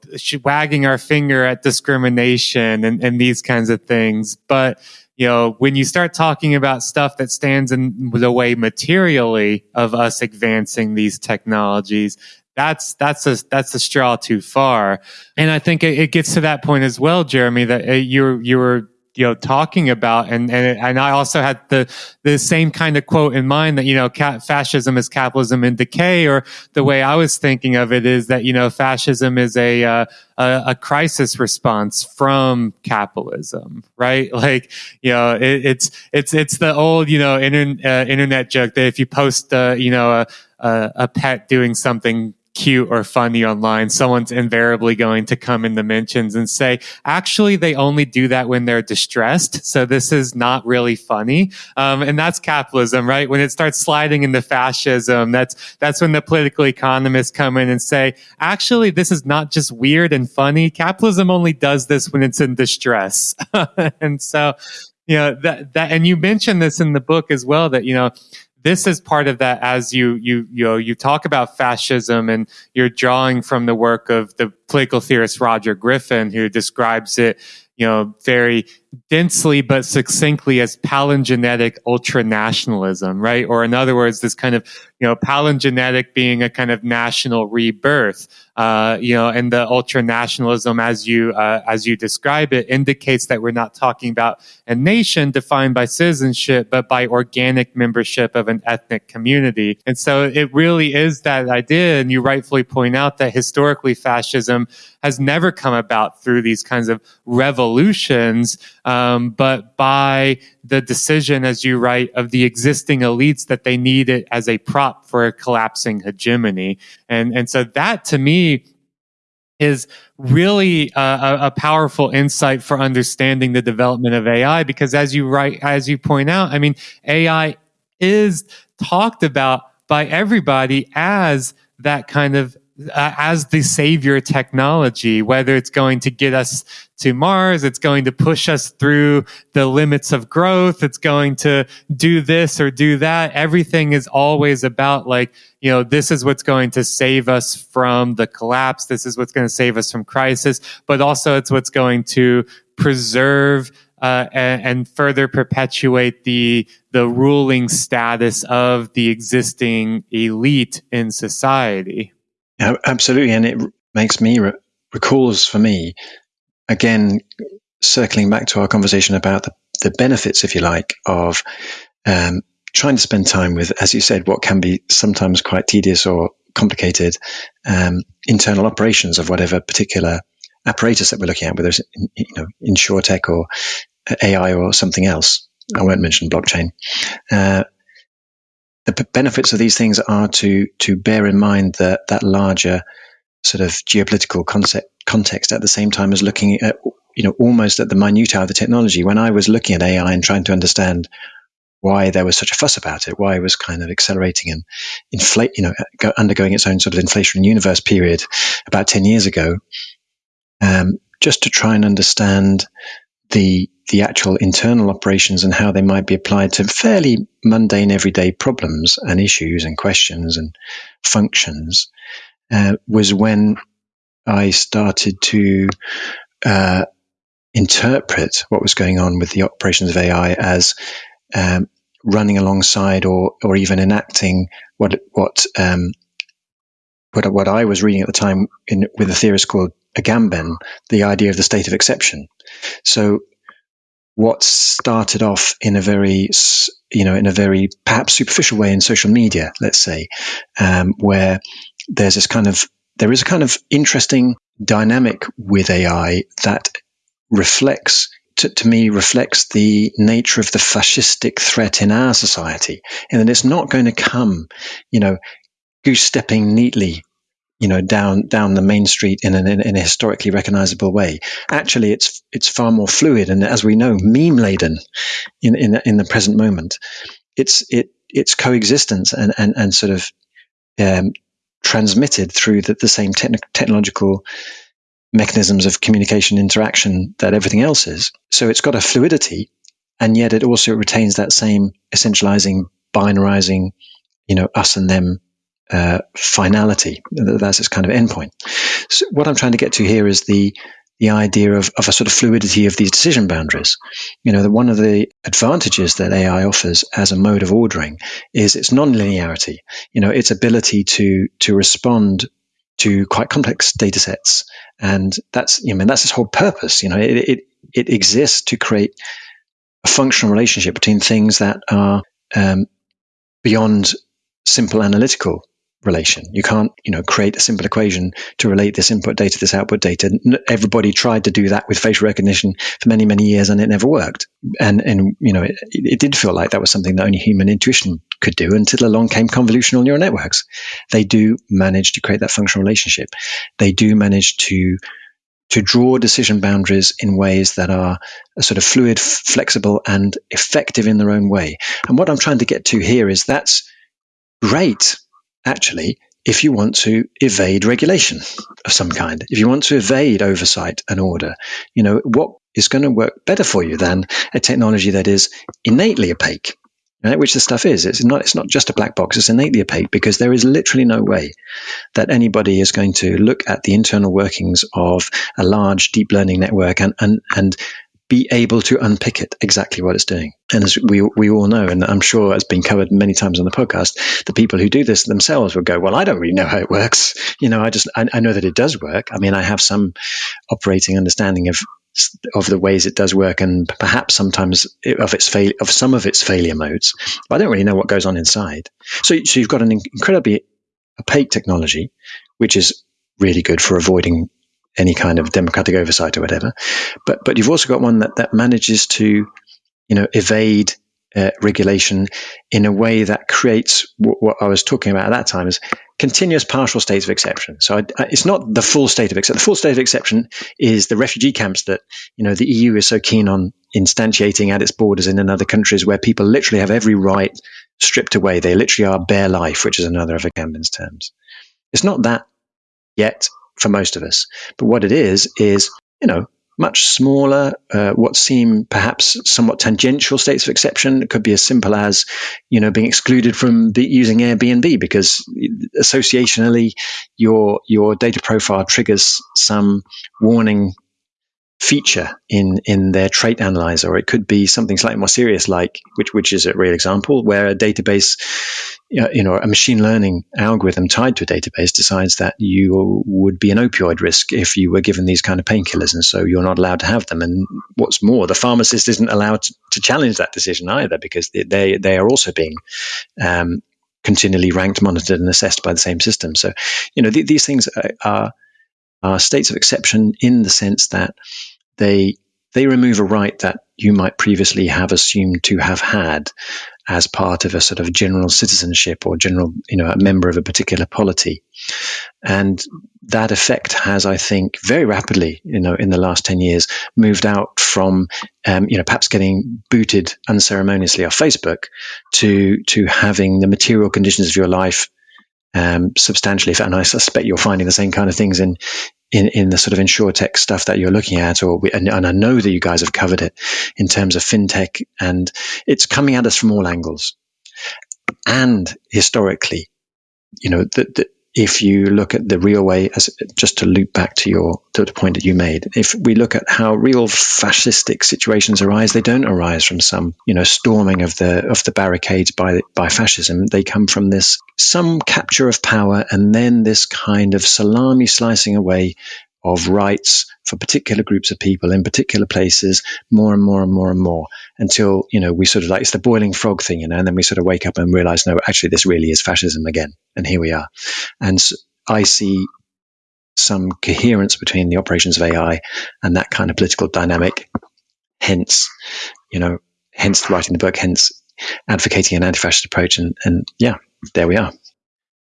wagging our finger at discrimination and, and these kinds of things but you know, when you start talking about stuff that stands in the way materially of us advancing these technologies, that's that's a that's a straw too far. And I think it, it gets to that point as well, Jeremy, that uh, you you were you know talking about and and and I also had the the same kind of quote in mind that you know fascism is capitalism in decay or the way I was thinking of it is that you know fascism is a uh, a, a, crisis response from capitalism right? Like you know it, it's it's it's the old you know internet uh, internet joke that if you post uh, you know a, a a pet doing something cute or funny online, someone's invariably going to come in the mentions and say, actually, they only do that when they're distressed. So this is not really funny. Um, and that's capitalism, right? When it starts sliding into fascism, that's, that's when the political economists come in and say, actually, this is not just weird and funny. Capitalism only does this when it's in distress. and so, you know, that, that, and you mentioned this in the book as well, that, you know, this is part of that as you you you know you talk about fascism and you're drawing from the work of the political theorist Roger Griffin who describes it you know very densely but succinctly as palingenetic ultranationalism right? Or in other words this kind of you know palingenetic being a kind of national rebirth uh, you know, and the ultranationalism, as you uh, as you describe it, indicates that we're not talking about a nation defined by citizenship, but by organic membership of an ethnic community. And so, it really is that idea. And you rightfully point out that historically, fascism has never come about through these kinds of revolutions, um, but by the decision, as you write, of the existing elites that they need it as a prop for a collapsing hegemony. And, and so that to me is really a, a, powerful insight for understanding the development of AI because as you write, as you point out, I mean, AI is talked about by everybody as that kind of uh, as the savior technology, whether it's going to get us to Mars, it's going to push us through the limits of growth, it's going to do this or do that. Everything is always about like, you know, this is what's going to save us from the collapse. This is what's going to save us from crisis, but also it's what's going to preserve uh, and, and, further perpetuate the the ruling status of the existing elite in society. Absolutely, and it makes me re- recalls for me again circling back to our conversation about the, the benefits, if you like, of um, trying to spend time with, as you said, what can be sometimes quite tedious or complicated um, internal operations of whatever particular apparatus that we're looking at, whether it's you know InsurTech or AI or something else. I won't mention blockchain. Uh, the benefits of these things are to to bear in mind that that larger sort of geopolitical concept context at the same time as looking at you know almost at the minutiae of the technology. When I was looking at AI and trying to understand why there was such a fuss about it, why it was kind of accelerating and inflate, you know, undergoing its own sort of inflation universe period about ten years ago, um, just to try and understand the the actual internal operations and how they might be applied to fairly mundane everyday problems and issues and questions and functions uh, was when I started to uh, interpret what was going on with the operations of AI as um, running alongside or or even enacting what what um, what what I was reading at the time in, with a theorist called Agamben, the idea of the state of exception. So what started off in a very, you know, in a very perhaps superficial way in social media, let's say, um, where there's this kind of, there is a kind of interesting dynamic with AI that reflects to, to, me reflects the nature of the fascistic threat in our society, and that it's not going to come, you know, goose stepping neatly you know, down down the main street in, an, in a historically recognizable way. Actually, it's it's far more fluid and, as we know, meme laden in in in the present moment. It's it it's coexistence and and and sort of um, transmitted through the, the same te- technological mechanisms of communication interaction that everything else is. So it's got a fluidity, and yet it also retains that same essentializing, binarizing, you know, us and them uh, finality. That's its kind of endpoint. So what I'm trying to get to here is the the idea of, of a sort of fluidity of these decision boundaries. You know, that one of the advantages that AI offers as a mode of ordering is its nonlinearity. You know, its ability to to respond to quite complex data sets. And that's, you know, I mean, that's its whole purpose. You know, it, it, it exists to create a functional relationship between things that are um, beyond simple analytical relation. You can't, you know, create a simple equation to relate this input data this output data. Everybody tried to do that with facial recognition for many, many years, and it never worked. And and you know, it, it did feel like that was something that only human intuition could do until along came convolutional neural networks. They do manage to create that functional relationship. They do manage to to draw decision boundaries in ways that are sort of fluid, flexible, and effective in their own way. And what I'm trying to get to here is that's great actually, if you want to evade regulation of some kind, if you want to evade oversight and order, you know, what is going to work better for you than a technology that is innately opaque, right? which the stuff is. It's not, it's not just a black box, it's innately opaque because there is literally no way that anybody is going to look at the internal workings of a large deep learning network and, and, and be able to unpick it exactly what it's doing. And as we we all know, and I'm sure has been covered many times on the podcast, the people who do this themselves will go, "Well, I don't really know how it works. You know, I just I, I know that it does work. I mean, I have some operating understanding of of the ways it does work, and perhaps sometimes of its fail of some of its failure modes. But I don't really know what goes on inside. So, so you've got an incredibly opaque technology, which is really good for avoiding any kind of democratic oversight or whatever. But but you've also got one that that manages to you know evade uh, regulation in a way that creates what, what, I was talking about at that time is continuous partial states of exception. So I, I, it's not the full state of exception. The full state of exception is the refugee camps that you know the EU is so keen on instantiating at its borders and in other countries where people literally have every right stripped away. They literally are bare life, which is another of Agamben's terms. It's not that yet for most of us. But what it is, is, you know, much smaller, uh, what seem perhaps somewhat tangential states of exception. It could be as simple as, you know, being excluded from the, using Airbnb because associationally your your data profile triggers some warning feature in in their trait analyzer, it could be something slightly more serious, like which which is a real example where a database, you know, a machine learning algorithm tied to a database decides that you would be an opioid risk if you were given these kind of painkillers, and so you're not allowed to have them. And what's more, the pharmacist isn't allowed to, to challenge that decision either because they they are also being um, continually ranked, monitored, and assessed by the same system. So, you know, th- these things are, are states of exception in the sense that they they remove a right that you might previously have assumed to have had as part of a sort of general citizenship or general, you know, a member of a particular polity. And that effect has, I think, very rapidly, you know, in the last 10 years, moved out from, um, you know, perhaps getting booted unceremoniously off Facebook to, to having the material conditions of your life um, substantially. And I suspect you're finding the same kind of things in in, in the sort of InsurTech stuff that you're looking at, or we, and, and, I know that you guys have covered it in terms of fintech, and it's coming at us from all angles. And historically, you know, the, the, if you look at the real way, as just to loop back to your to the point that you made, if we look at how real fascistic situations arise, they don't arise from some you know storming of the of the barricades by by fascism. They come from this some capture of power and then this kind of salami slicing away of rights for particular groups of people in particular places more and more and more and more until you know we sort of like it's the boiling frog thing you know and then we sort of wake up and realize no actually this really is fascism again and here we are. And i see some coherence between the operations of ai and that kind of political dynamic. Hence you know hence writing the book hence advocating an anti-fascist approach and and yeah there we are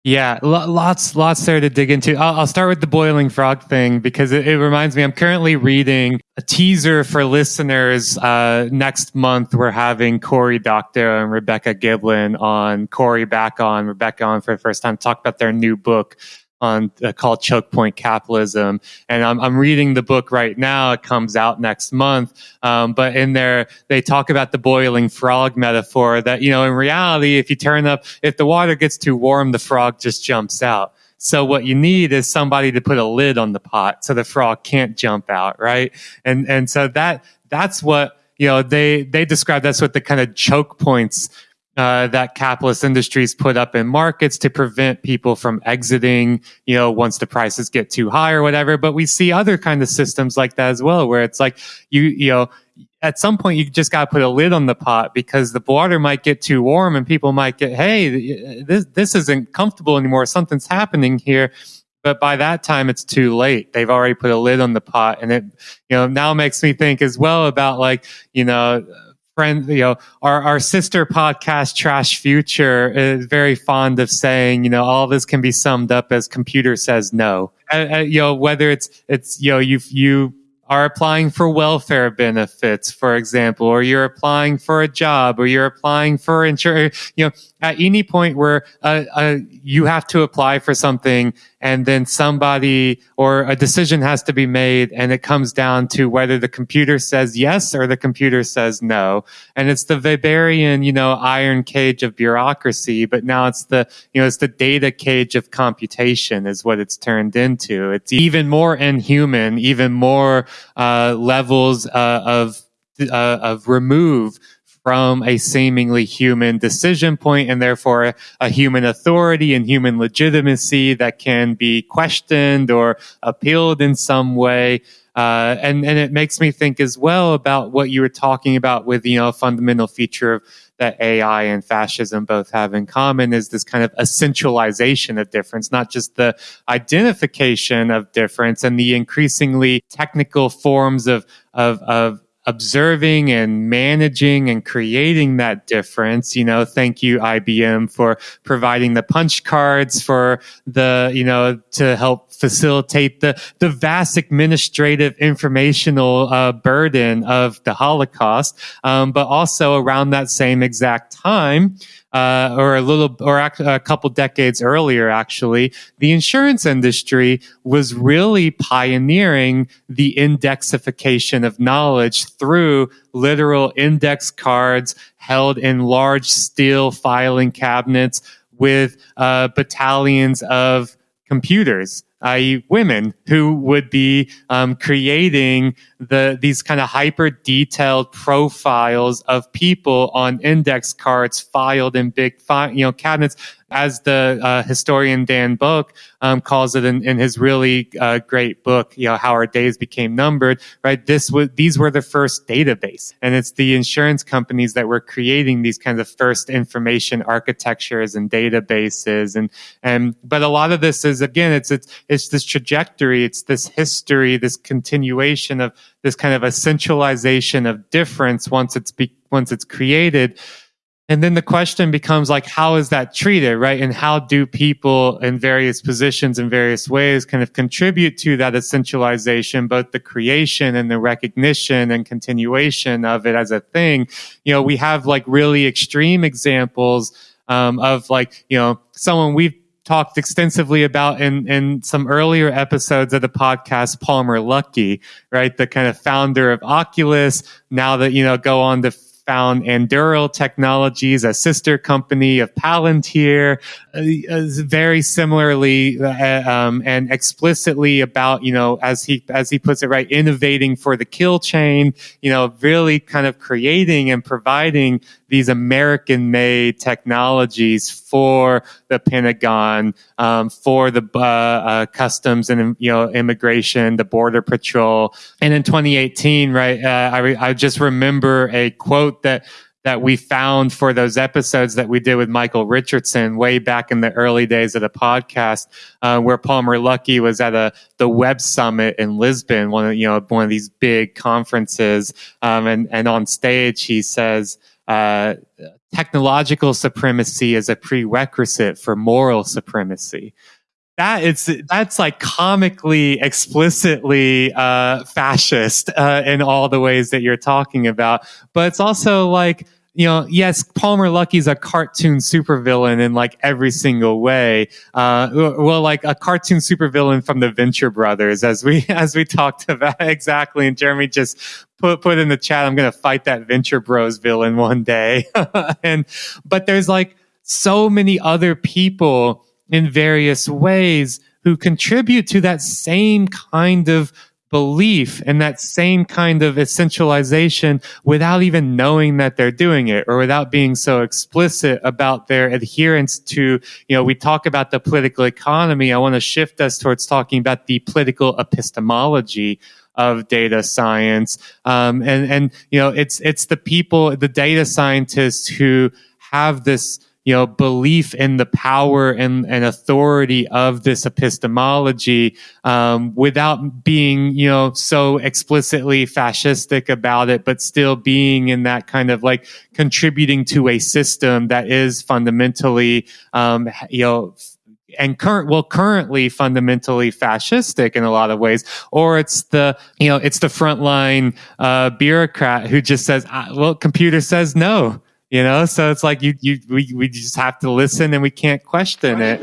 yeah, lots, lots there to dig into. I'll, I'll start with the boiling frog thing because it, it, reminds me. I'm currently reading a teaser for listeners. Uh, next month, we're having Cory Doctorow and Rebecca Giblin on. Cory back on, Rebecca on for the first time. Talk about their new book, on uh, called Choke Point Capitalism, and I'm, I'm reading the book right now. It comes out next month, um, but in there they talk about the boiling frog metaphor. That you know, in reality, if you turn up, if the water gets too warm, the frog just jumps out. So what you need is somebody to put a lid on the pot so the frog can't jump out, right? And and so that that's what you know they they describe that's what the kind of choke points uh, that capitalist industries put up in markets to prevent people from exiting, you know, once the prices get too high or whatever. But we see other kind of systems like that as well, where it's like you, you know, at some point you just got to put a lid on the pot because the water might get too warm and people might get, hey, this this isn't comfortable anymore. Something's happening here. But by that time, it's too late. They've already put a lid on the pot, and it, you know, now makes me think as well about like, you know, friend, you know, our, our sister podcast, Trash Future, is very fond of saying, you know, all this can be summed up as computer says no. Uh, uh, you know, whether it's, it's, you know, you, you are applying for welfare benefits, for example, or you're applying for a job, or you're applying for insurance, you know, at any point where uh, uh, you have to apply for something and then somebody or a decision has to be made and it comes down to whether the computer says yes or the computer says no. And it's the Weberian, you know, iron cage of bureaucracy, but now it's the, you know, it's the data cage of computation is what it's turned into. It's even more inhuman, even more uh, levels uh, of uh, of remove from a seemingly human decision point and therefore a human authority and human legitimacy that can be questioned or appealed in some way. Uh, and, and it makes me think as well about what you were talking about with, you know, a fundamental feature of that AI and fascism both have in common is this kind of essentialization of difference, not just the identification of difference and the increasingly technical forms of, of, of observing and managing and creating that difference. You know, thank you, IBM, for providing the punch cards for the, you know, to help facilitate the, the vast administrative informational uh, burden of the Holocaust. Um, but also around that same exact time, uh, or a little, or a couple decades earlier, actually, the insurance industry was really pioneering the indexification of knowledge through literal index cards held in large steel filing cabinets with uh, battalions of computers i.e., women who would be um, creating the these kind of hyper detailed profiles of people on index cards filed in big fi- you know cabinets as the uh, historian Dan Bouk um, calls it in, in his really uh, great book, you know, how our days became numbered. Right, this was these were the first database, and it's the insurance companies that were creating these kinds of first information architectures and databases, and and but a lot of this is again, it's it's it's this trajectory, it's this history, this continuation of this kind of essentialization of difference once it's be, once it's created and then the question becomes like, how is that treated, right? And how do people in various positions in various ways kind of contribute to that essentialization, both the creation and the recognition and continuation of it as a thing? You know, we have like really extreme examples um, of like, you know, someone we've talked extensively about in, in some earlier episodes of the podcast, Palmer Luckey, right? The kind of founder of Oculus, now that, you know, go on to found Anduril Technologies, a sister company of Palantir, uh, uh very similarly uh, um, and explicitly about you know as he as he puts it right, innovating for the kill chain. You know, really kind of creating and providing these American-made technologies for the Pentagon, um, for the uh, uh, customs and you know immigration, the border patrol. And in 2018, right, uh, I, re- I just remember a quote that that we found for those episodes that we did with Michael Richardson way back in the early days of the podcast, uh, where Palmer Luckey was at a the Web Summit in Lisbon, one of you know one of these big conferences, um, and and on stage he says uh, technological supremacy is a prerequisite for moral supremacy. That it's that's like comically, explicitly uh, fascist uh, in all the ways that you're talking about, but it's also like you know, yes, Palmer Luckey's a cartoon supervillain in like every single way. Uh, well, like a cartoon supervillain from the Venture Brothers, as we as we talked about exactly. And Jeremy just put put in the chat, I'm gonna fight that Venture Bros villain one day. and but there's like so many other people in various ways who contribute to that same kind of belief and that same kind of essentialization without even knowing that they're doing it or without being so explicit about their adherence to, you know, we talk about the political economy. I want to shift us towards talking about the political epistemology of data science. Um, and, and, you know, it's, it's the people, the data scientists who have this, you know, belief in the power and, and authority of this epistemology, um, without being, you know, so explicitly fascistic about it, but still being in that kind of like contributing to a system that is fundamentally, um, you know, and current well currently fundamentally fascistic in a lot of ways or it's the you know it's the frontline uh, bureaucrat who just says ah, well computer says no you know so it's like you you we, we just have to listen and we can't question it.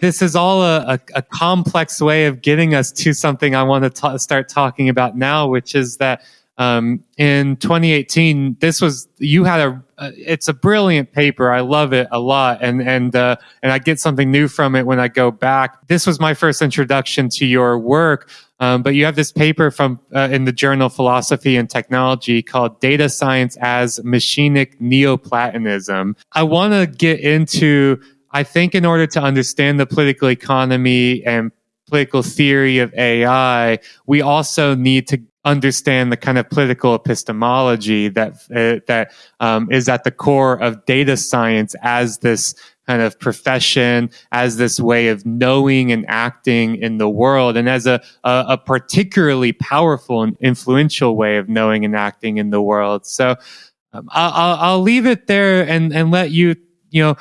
This is all a, a, a, complex way of getting us to something I want to ta- start talking about now, which is that um, in 2018, this was you had a. Uh, it's a brilliant paper. I love it a lot, and and uh, and I get something new from it when I go back. This was my first introduction to your work. Um, but you have this paper from uh, in the journal Philosophy and Technology called "Data Science as Machinic Neoplatonism." I want to get into I think in order to understand the political economy and political theory of AI, we also need to understand the kind of political epistemology that uh, that um, is at the core of data science as this kind of profession, as this way of knowing and acting in the world, and as a, a, a particularly powerful and influential way of knowing and acting in the world. So um, I'll, I'll leave it there and, and let you, you know,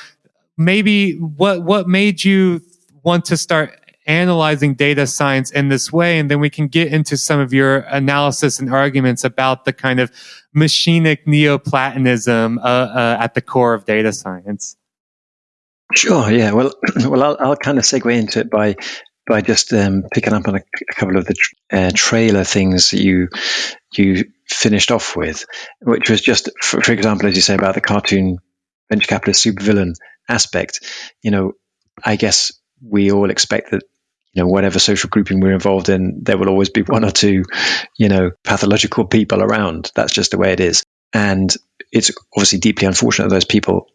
maybe what what made you want to start analyzing data science in this way and then we can get into some of your analysis and arguments about the kind of machinic neoplatonism uh, uh, at the core of data science. Sure yeah. Well well i'll, I'll kind of segue into it by by just um, picking up on a, a, couple of the uh, trailer things that you you finished off with which was just for, for example as you say about the cartoon venture capitalist supervillain aspect, you know, I guess we all expect that you know whatever social grouping we're involved in, there will always be one or two, you know, pathological people around. That's just the way it is, and it's obviously deeply unfortunate that those people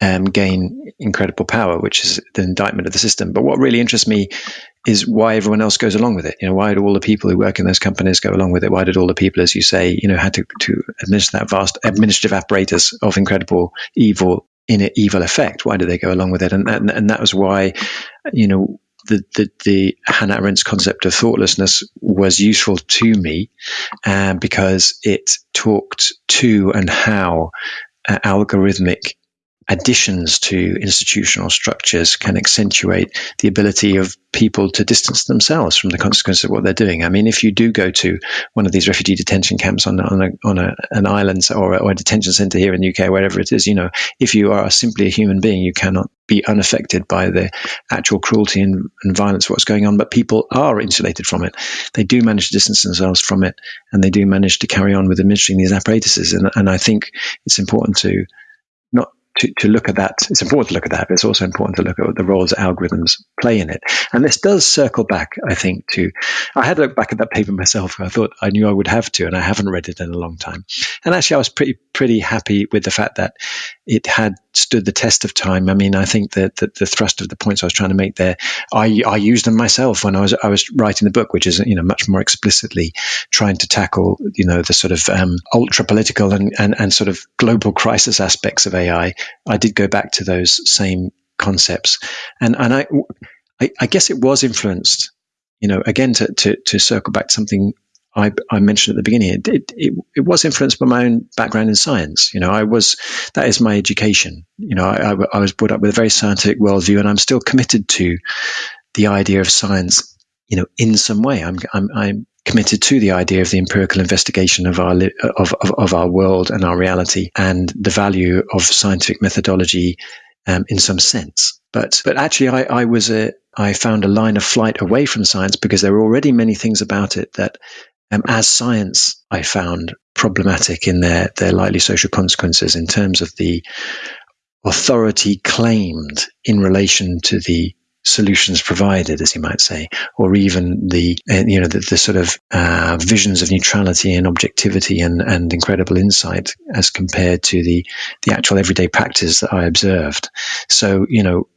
um, gain incredible power, which is the indictment of the system. But what really interests me is why everyone else goes along with it. You know, why do all the people who work in those companies go along with it? Why did all the people, as you say, you know, had to, to administer that vast administrative apparatus of incredible evil in an evil effect. Why did they go along with it? And and, and that was why, you know, the, the, the Hannah Arendt's concept of thoughtlessness was useful to me uh, because it talked to and how uh, algorithmic additions to institutional structures can accentuate the ability of people to distance themselves from the consequences of what they're doing. I mean, if you do go to one of these refugee detention camps on, on, a, on a, an island or, or a detention center here in the UK, wherever it is, you know, if you are simply a human being, you cannot be unaffected by the actual cruelty and, and violence what's going on, but people are insulated from it. They do manage to distance themselves from it, and they do manage to carry on with administering these apparatuses. And, and I think it's important to to, to look at that. It's important to look at that, but it's also important to look at the roles algorithms play in it. And this does circle back, I think, to I had to look back at that paper myself. I thought I knew I would have to, and I haven't read it in a long time. And actually, I was pretty pretty happy with the fact that it had stood the test of time. I mean, I think that the, thrust of the points I was trying to make there, I, I used them myself when I was I was writing the book, which is you know much more explicitly trying to tackle you know the sort of um, ultra political and, and and sort of global crisis aspects of AI. I did go back to those same concepts, and and I I, I guess it was influenced. You know, again to, to, to circle back to something I, I, mentioned at the beginning, it, it, it, it, was influenced by my own background in science. You know, I was, that is my education. You know, I, I, I was brought up with a very scientific worldview and I'm still committed to the idea of science, you know, in some way. I'm, I'm, I'm committed to the idea of the empirical investigation of our, of, of, of our world and our reality and the value of scientific methodology um, in some sense. But, but actually I, I was a, I found a line of flight away from science because there were already many things about it that, um, as science, I found problematic in their, their likely social consequences in terms of the authority claimed in relation to the solutions provided, as you might say, or even the uh, you know the, the sort of uh, visions of neutrality and objectivity and, and incredible insight as compared to the the actual everyday practice that I observed. So you know,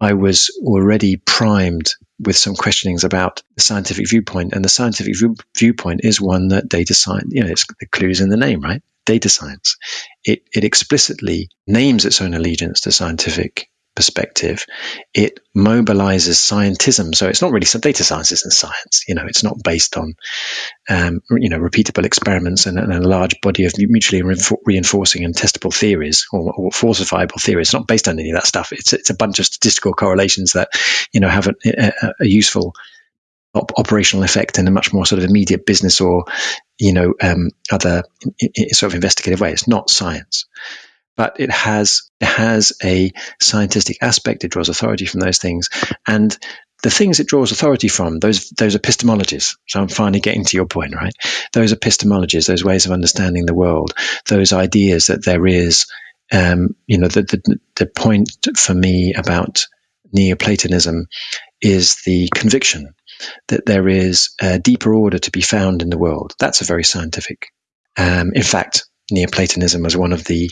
I was already primed with some questionings about the scientific viewpoint, and the scientific view, viewpoint is one that data science, you know, it's the clues in the name, right? Data science. It, it explicitly names its own allegiance to scientific perspective, it mobilizes scientism. So it's not really data science isn't science. You know, it's not based on, um, you know, repeatable experiments and, and, a large body of mutually reinforcing and testable theories or, or, falsifiable theories. It's not based on any of that stuff. It's, it's a bunch of statistical correlations that, you know, have a, a, a useful op- operational effect in a much more sort of immediate business or, you know, um, other sort of investigative way. It's not science but it has it has a scientific aspect. It draws authority from those things, and the things it draws authority from those those epistemologies. So I'm finally getting to your point, right? Those epistemologies, those ways of understanding the world, those ideas that there is, um, you know, the, the the point for me about Neoplatonism is the conviction that there is a deeper order to be found in the world. That's a very scientific. Um, in fact, Neoplatonism was one of the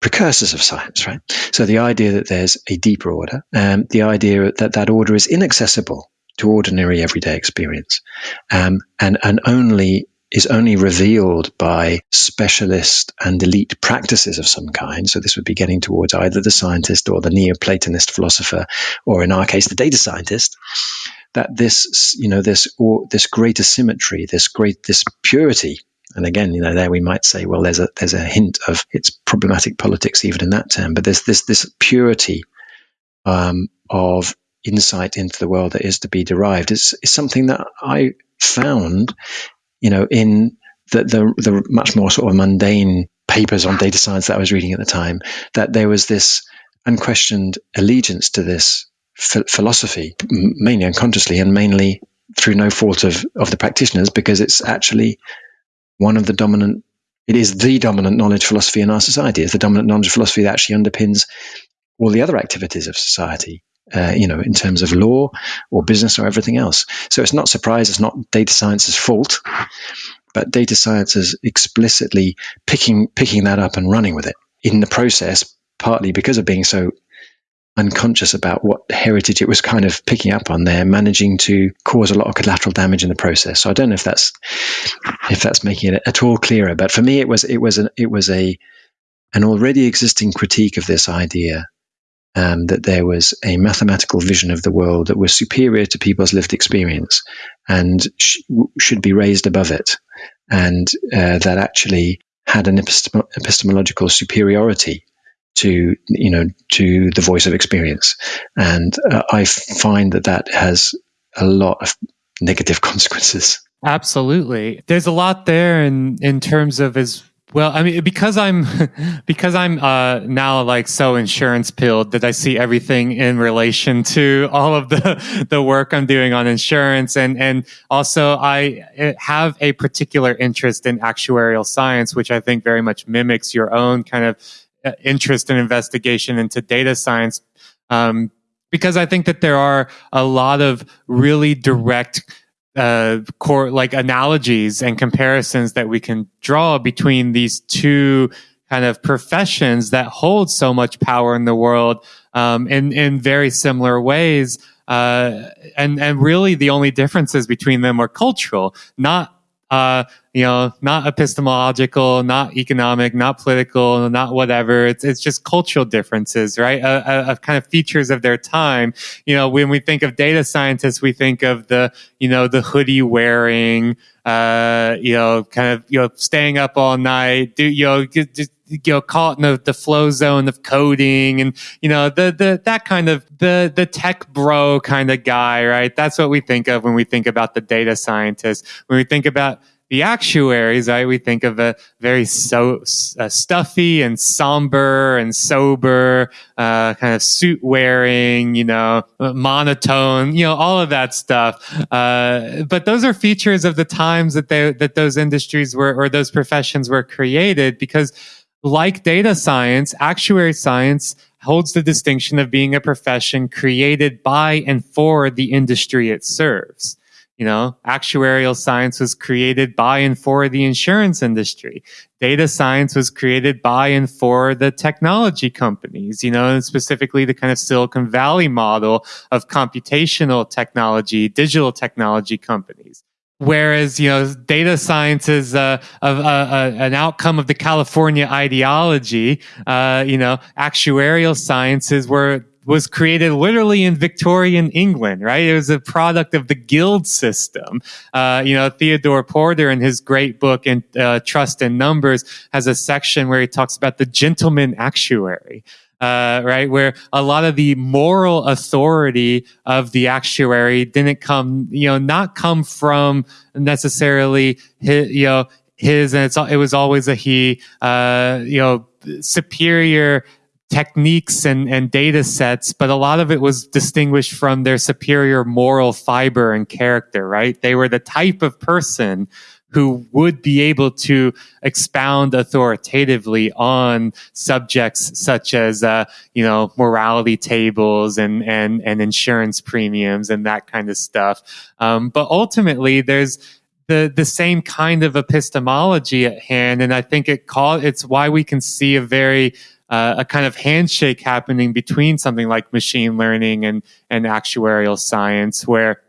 precursors of science, right? So the idea that there's a deeper order, um, the idea that that order is inaccessible to ordinary everyday experience, um, and and only is only revealed by specialist and elite practices of some kind. So this would be getting towards either the scientist or the Neoplatonist philosopher, or in our case, the data scientist. That this, you know, this or this greater symmetry, this great, this purity and again, you know, there we might say, well, there's a there's a hint of it's problematic politics even in that term. But there's this this purity um, of insight into the world that is to be derived is, is something that I found, you know, in the, the the much more sort of mundane papers on data science that I was reading at the time. That there was this unquestioned allegiance to this philosophy, mainly unconsciously and mainly through no fault of, of the practitioners, because it's actually one of the dominant it is the dominant knowledge philosophy in our society. It's the dominant knowledge philosophy that actually underpins all the other activities of society, uh, you know, in terms of law or business or everything else. So it's not surprise, it's not data science's fault, but data science is explicitly picking picking that up and running with it in the process, partly because of being so unconscious about what heritage it was kind of picking up on there, managing to cause a lot of collateral damage in the process. So I don't know if that's if that's making it at all clearer, but for me it was it was an it was a an already existing critique of this idea um, that there was a mathematical vision of the world that was superior to people's lived experience and sh- should be raised above it, and uh, that actually had an epistem- epistemological superiority to you know to the voice of experience, and uh, I find that that has a lot of negative consequences. Absolutely, there's a lot there in in terms of as well, I mean, because I'm because I'm uh, now like so insurance pilled that I see everything in relation to all of the the work I'm doing on insurance, and and also I eh, have a particular interest in actuarial science, which I think very much mimics your own kind of uh, interest and investigation into data science um, because I think that there are a lot of really direct uh, core like analogies and comparisons that we can draw between these two kind of professions that hold so much power in the world um, in in very similar ways. Uh, and and really, the only differences between them are cultural, not uh, you know, not epistemological, not economic, not political, not whatever. It's it's just cultural differences, right? Uh, uh, of kind of features of their time. You know, when we think of data scientists, we think of the you know the hoodie wearing, uh, you know, kind of you know staying up all night, do you know just you know caught in the, the flow zone of coding and you know the the that kind of the the tech bro kind of guy right that's what we think of when we think about the data scientist when we think about the actuaries, right? We think of a very so uh, stuffy and somber and sober, uh, kind of suit wearing, you know, monotone, you know, all of that stuff. Uh, but those are features of the times that they that those industries were or those professions were created because like data science, actuary science holds the distinction of being a profession created by and for the industry it serves. You know, actuarial science was created by and for the insurance industry. Data science was created by and for the technology companies, you know, and specifically the kind of Silicon Valley model of computational technology, digital technology companies. Whereas, you know, data science is uh, a, a, a, an outcome of the California ideology. Uh, you know, actuarial sciences were was created literally in Victorian England, right? It was a product of the guild system. Uh, you know, Theodore Porter in his great book in uh, Trust in Numbers has a section where he talks about the gentleman actuary uh, right? Where a lot of the moral authority of the actuary didn't come, you know, not come from necessarily his, you know, his, and it's, it was always a he, uh, you know, superior techniques and, and data sets, but a lot of it was distinguished from their superior moral fiber and character, right? They were the type of person who would be able to expound authoritatively on subjects such as, uh, you know, mortality tables and, and, and insurance premiums and that kind of stuff. Um, but ultimately, there's, the, the same kind of epistemology at hand. And I think it call, it's why we can see a very, uh, a kind of handshake happening between something like machine learning and, and actuarial science where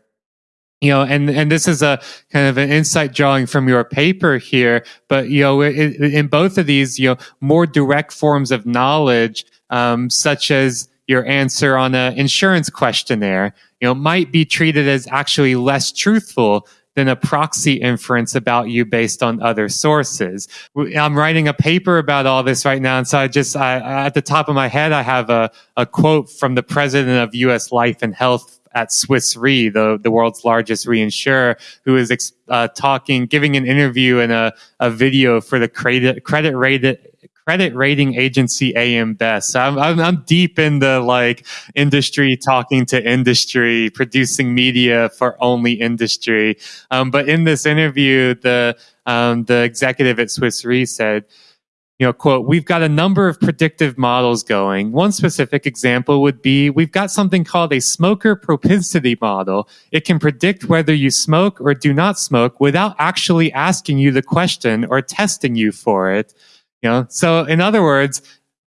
you know, and and this is a kind of an insight drawing from your paper here, but you know, in, both of these, you know, more direct forms of knowledge, um, such as your answer on an insurance questionnaire, you know, might be treated as actually less truthful than a proxy inference about you based on other sources. I'm writing a paper about all this right now. And so I just, I, at the top of my head, I have a, a quote from the president of US Life and Health at Swiss Re, the, the world's largest reinsurer, who is uh, talking, giving an interview and a, a video for the credit, credit rated, credit rating agency AM Best. So I'm, I'm, I'm, deep in the like industry, talking to industry, producing media for only industry. Um, but in this interview, the um, the executive at Swiss Re said, you know, quote, we've got a number of predictive models going. One specific example would be we've got something called a smoker propensity model. It can predict whether you smoke or do not smoke without actually asking you the question or testing you for it. You know, so in other words,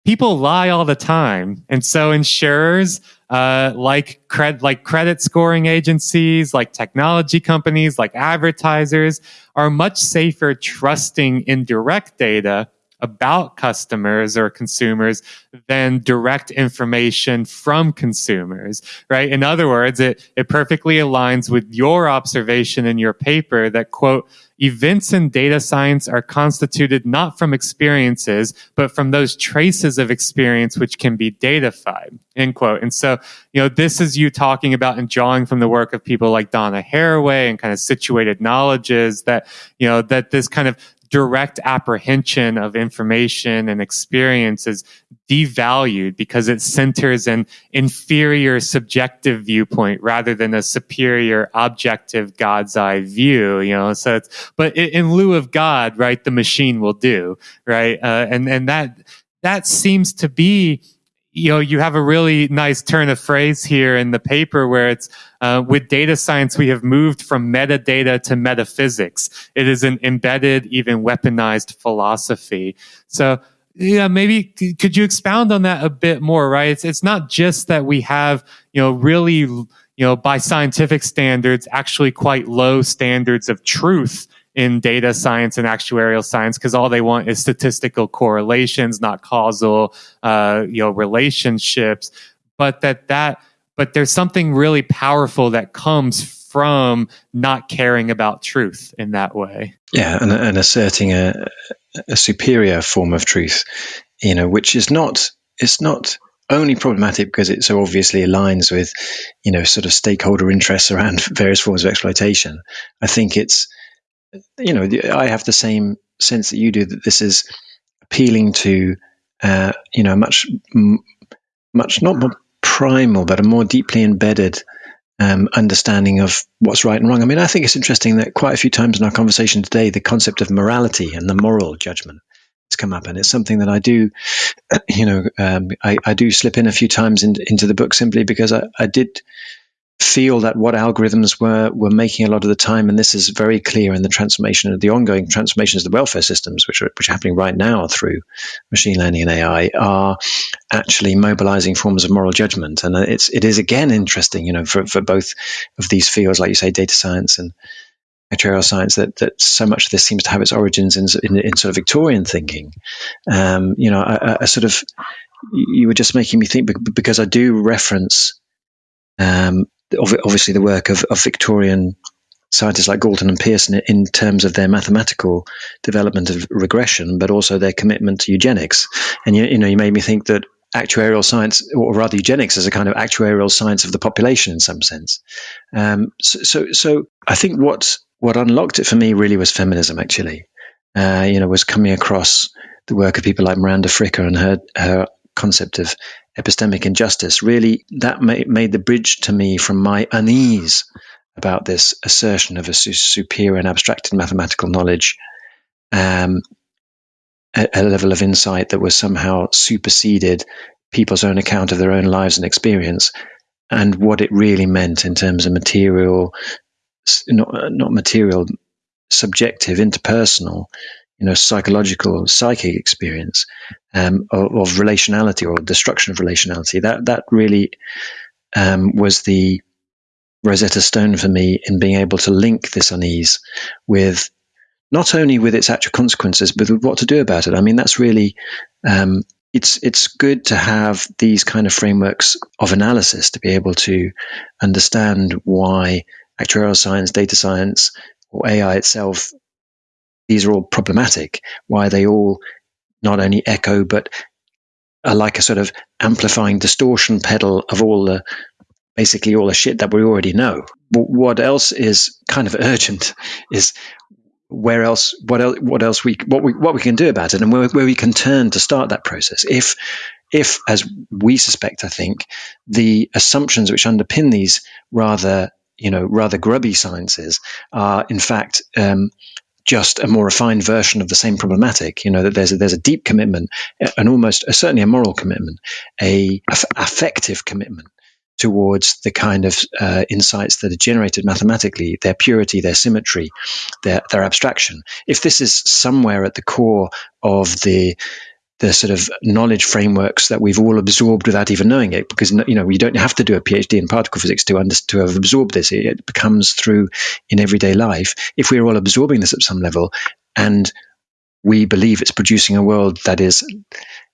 people lie all the time. And so insurers, uh, like cred, like credit scoring agencies, like technology companies, like advertisers are much safer trusting indirect data about customers or consumers than direct information from consumers, right? In other words, it, it perfectly aligns with your observation in your paper that quote, events in data science are constituted not from experiences, but from those traces of experience which can be datafied, end quote. And so, you know, this is you talking about and drawing from the work of people like Donna Haraway and kind of situated knowledges that, you know, that this kind of direct apprehension of information and experience is devalued because it centers an inferior subjective viewpoint rather than a superior objective God's eye view, you know, so it's, but in lieu of God, right, the machine will do, right? Uh, and, and that, that seems to be, you know, you have a really nice turn of phrase here in the paper where it's uh, with data science, we have moved from metadata to metaphysics. It is an embedded, even weaponized philosophy. So, yeah, maybe could you expound on that a bit more? Right? It's it's not just that we have you know really you know by scientific standards actually quite low standards of truth in data science and actuarial science because all they want is statistical correlations, not causal, uh, you know, relationships. But that that but there's something really powerful that comes from not caring about truth in that way. Yeah, and, and asserting a, a superior form of truth, you know, which is not it's not only problematic because it so obviously aligns with, you know, sort of stakeholder interests around various forms of exploitation. I think it's you know, I have the same sense that you do that this is appealing to, uh, you know, much, much not more primal, but a more deeply embedded um, understanding of what's right and wrong. I mean, I think it's interesting that quite a few times in our conversation today, the concept of morality and the moral judgment has come up, and it's something that I do, you know, um, I, I, do slip in a few times in, into the book simply because I, I did feel that what algorithms were were making a lot of the time, and this is very clear in the transformation of the ongoing transformations of the welfare systems, which are which are happening right now through machine learning and AI, are actually mobilizing forms of moral judgment. And it's it is again interesting, you know, for, for both of these fields, like you say, data science and actuarial science, that that so much of this seems to have its origins in, in, in sort of Victorian thinking. Um, you know, a, a sort of you were just making me think because I do reference um, obviously the work of, of Victorian scientists like Galton and Pearson in terms of their mathematical development of regression, but also their commitment to eugenics. And you, you know, you made me think that actuarial science, or rather eugenics, is a kind of actuarial science of the population in some sense. Um, so, so, so, I think what what unlocked it for me really was feminism. Actually, uh, you know, was coming across the work of people like Miranda Fricker and her her concept of epistemic injustice, really that made, made the bridge to me from my unease about this assertion of a su- superior and abstracted mathematical knowledge, um, a, a, level of insight that was somehow superseded people's own account of their own lives and experience, and what it really meant in terms of material, not, not material, subjective, interpersonal you know, psychological, psychic experience um, of, of, relationality or destruction of relationality. That that really um, was the Rosetta Stone for me in being able to link this unease with not only with its actual consequences, but with what to do about it. I mean, that's really um, it's it's good to have these kind of frameworks of analysis to be able to understand why actuarial science, data science, or AI itself these are all problematic, why they all not only echo but are like a sort of amplifying distortion pedal of all the basically all the shit that we already know. What else is kind of urgent is where else what else what else we what we what we can do about it and where, where we can turn to start that process if if as we suspect i think the assumptions which underpin these rather you know rather grubby sciences are in fact um, just a more refined version of the same problematic. You know that there's a, there's a deep commitment, an almost uh, certainly a moral commitment, a, a affective commitment towards the kind of uh, insights that are generated mathematically, their purity, their symmetry, their their abstraction. If this is somewhere at the core of the the sort of knowledge frameworks that we've all absorbed without even knowing it because you know you don't have to do a phd in particle physics to under, to have absorbed this. It becomes through in everyday life. If we're all absorbing this at some level and we believe it's producing a world that is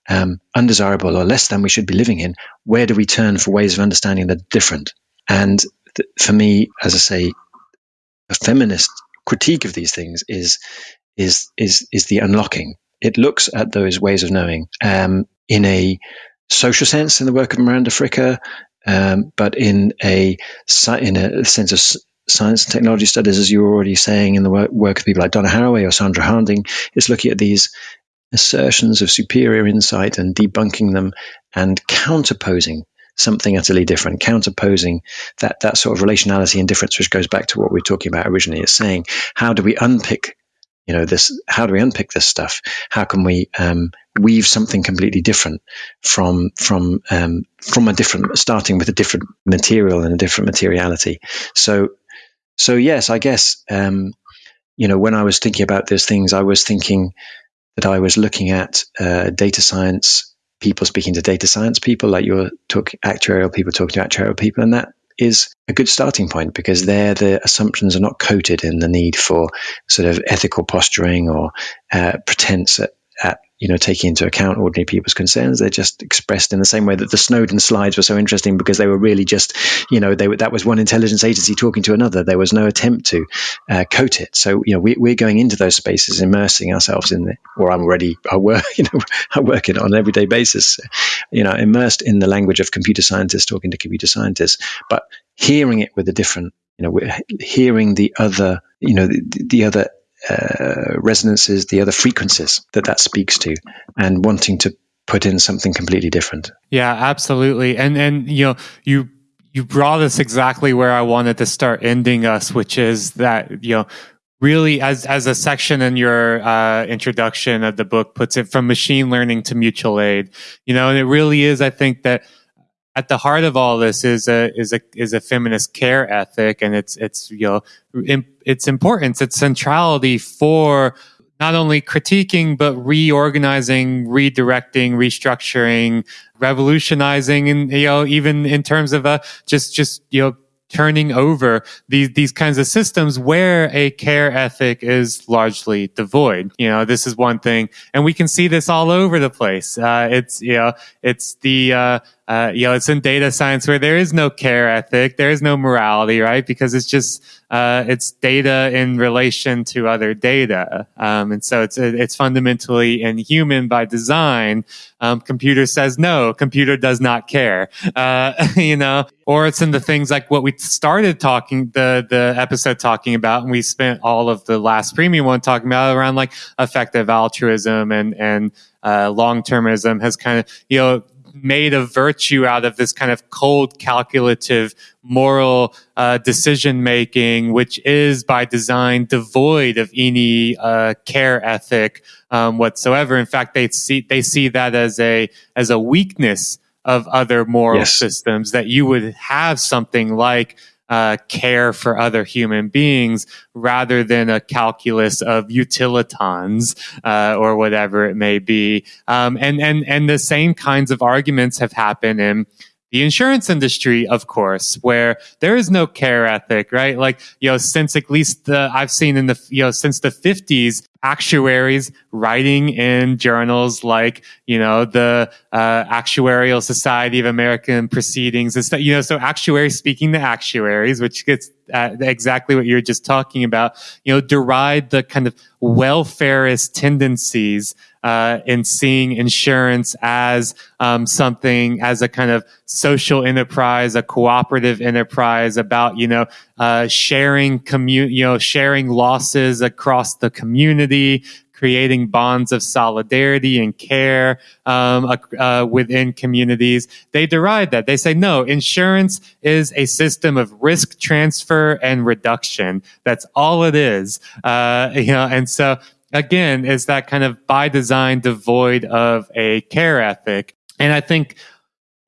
um, undesirable or less than we should be living in where do we turn for ways of understanding that are different? And th- for me as i say a feminist critique of these things is is is is the unlocking it looks at those ways of knowing um, in a social sense in the work of Miranda Fricker, um, but in a in a sense of science and technology studies, as you were already saying, in the work, work of people like Donna Haraway or Sandra Harding, is looking at these assertions of superior insight and debunking them and counterposing something utterly different, counterposing that that sort of relationality and difference, which goes back to what we were talking about originally. It's saying how do we unpick you know this how do we unpick this stuff? How can we um, weave something completely different from from um, from a different starting with a different material and a different materiality? So so yes i guess um, you know when i was thinking about those things i was thinking that i was looking at uh, data science people speaking to data science people like you're talking actuarial people talking to actuarial people and that is a good starting point because there the assumptions are not coated in the need for sort of ethical posturing or uh, pretense at, at you know, taking into account ordinary people's concerns. They're just expressed in the same way that the Snowden slides were so interesting because they were really just, you know, they were, that was one intelligence agency talking to another. There was no attempt to uh, coat it. So, you know, we, we're going into those spaces, immersing ourselves in the, or I'm already, I work, you know, I work it on an everyday basis, you know, immersed in the language of computer scientists talking to computer scientists, but hearing it with a different, you know, we're hearing the other, you know, the, the other uh, resonances, the other frequencies that that speaks to, and wanting to put in something completely different. Yeah, absolutely. And and you know, you you brought us exactly where I wanted to start ending us, which is that you know really as as a section in your uh, introduction of the book puts it from machine learning to mutual aid you know and it really is i think that at the heart of all this is a is a is a feminist care ethic and it's it's you know its importance its centrality for not only critiquing but reorganizing redirecting restructuring revolutionizing and you know even in terms of uh, just just you know turning over these these kinds of systems where a care ethic is largely devoid. You know, this is one thing, and we can see this all over the place. Uh, it's you know, it's the uh, uh, you know, it's in data science where there is no care ethic, there is no morality, right? Because it's just uh, it's data in relation to other data, um, and so it's it's fundamentally inhuman by design. Um, computer says no, computer does not care, uh, you know, or it's in the things like what we started talking the the episode talking about, and we spent all of the last premium one talking about around like effective altruism and and uh, long termism has kind of you know made a virtue out of this kind of cold, calculative, moral uh, decision making, which is by design devoid of any uh, care ethic um, whatsoever. In fact, they see they see that as a as a weakness of other moral yes. systems that you would have something like uh, care for other human beings rather than a calculus of utilitons uh, or whatever it may be. Um, and and and the same kinds of arguments have happened in the insurance industry, of course, where there is no care ethic, right? Like, you know, since at least the, I've seen in the, you know, since the 50s, actuaries writing in journals like, you know, the uh, Actuarial Society of American Proceedings and stuff, you know, so actuaries speaking to actuaries, which gets at exactly what you're just talking about, you know, deride the kind of welfareist tendencies uh, in seeing insurance as um, something as a kind of social enterprise, a cooperative enterprise about you know uh, sharing you know sharing losses across the community, creating bonds of solidarity and care um, uh, within communities. They deride that. They say, no, insurance is a system of risk transfer and reduction. That's all it is. Uh, you know, and so again, is that kind of by design devoid of a care ethic. And I think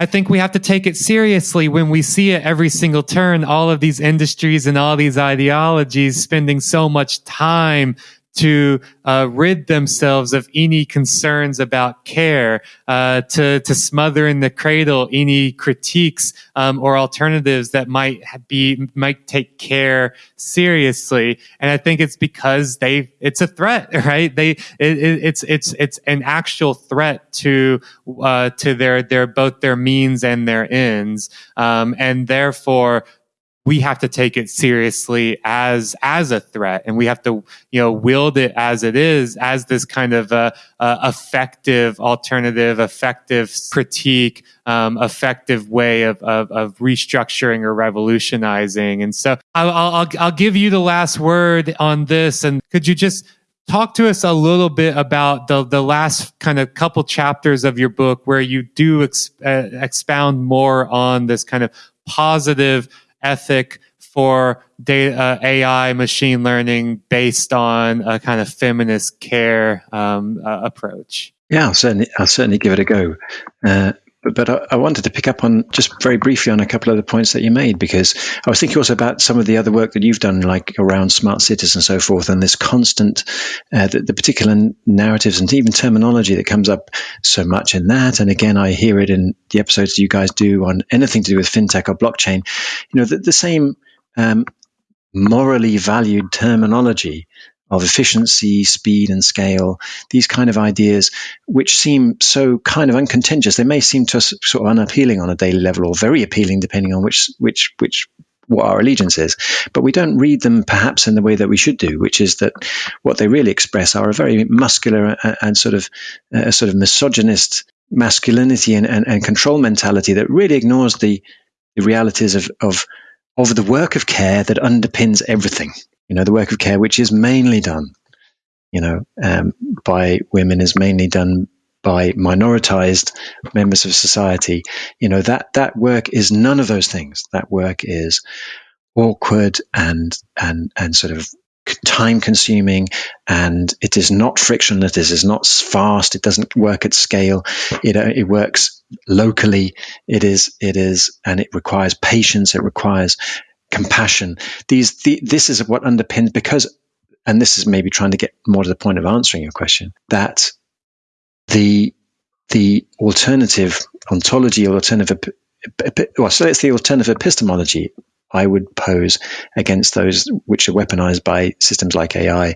I think we have to take it seriously when we see it every single turn. All of these industries and all these ideologies spending so much time to uh, rid themselves of any concerns about care, uh, to to smother in the cradle any critiques um, or alternatives that might be might take care seriously. And I think it's because they it's a threat, right? They it, it, it's it's it's an actual threat to uh, to their their both their means and their ends, um, and therefore we have to take it seriously as as a threat. And we have to you know wield it as it is as this kind of uh, uh, effective alternative effective critique um, effective way of, of, of, restructuring or revolutionizing. And so I'll, I'll, I'll give you the last word on this. And could you just talk to us a little bit about the the last kind of couple chapters of your book where you do ex, uh, expound more on this kind of positive ethic for data, uh, AI machine learning based on a kind of feminist care um, uh, approach? Yeah, I'll certainly, I'll certainly give it a go. Uh, but, but I, I, wanted to pick up on just very briefly on a couple of the points that you made because I was thinking also about some of the other work that you've done, like around smart cities and so forth, and this constant, uh, the, the, particular narratives and even terminology that comes up so much in that. And again, I hear it in the episodes you guys do on anything to do with fintech or blockchain. You know, the, the same um, morally valued terminology of efficiency, speed, and scale, these kind of ideas, which seem so kind of uncontentious. They may seem to us sort of unappealing on a daily level or very appealing depending on which, which, which, what our allegiance is. But we don't read them perhaps in the way that we should do, which is that what they really express are a very muscular and, sort of, a sort of misogynist masculinity and, and, and control mentality that really ignores the, the realities of, of, of the work of care that underpins everything you know, the work of care, which is mainly done you know, um, by women is mainly done by minoritized members of society. You know, that, that work is none of those things. That work is awkward and, and, and sort of time consuming and it is not frictionless. It is not fast. It doesn't work at scale. It, uh, it works locally. It is, it is, and it requires patience. It requires compassion. These, the, this is what underpins because, and this is maybe trying to get more to the point of answering your question, that the, the alternative ontology, or alternative, well, so it's the alternative epistemology I would pose against those which are weaponized by systems like AI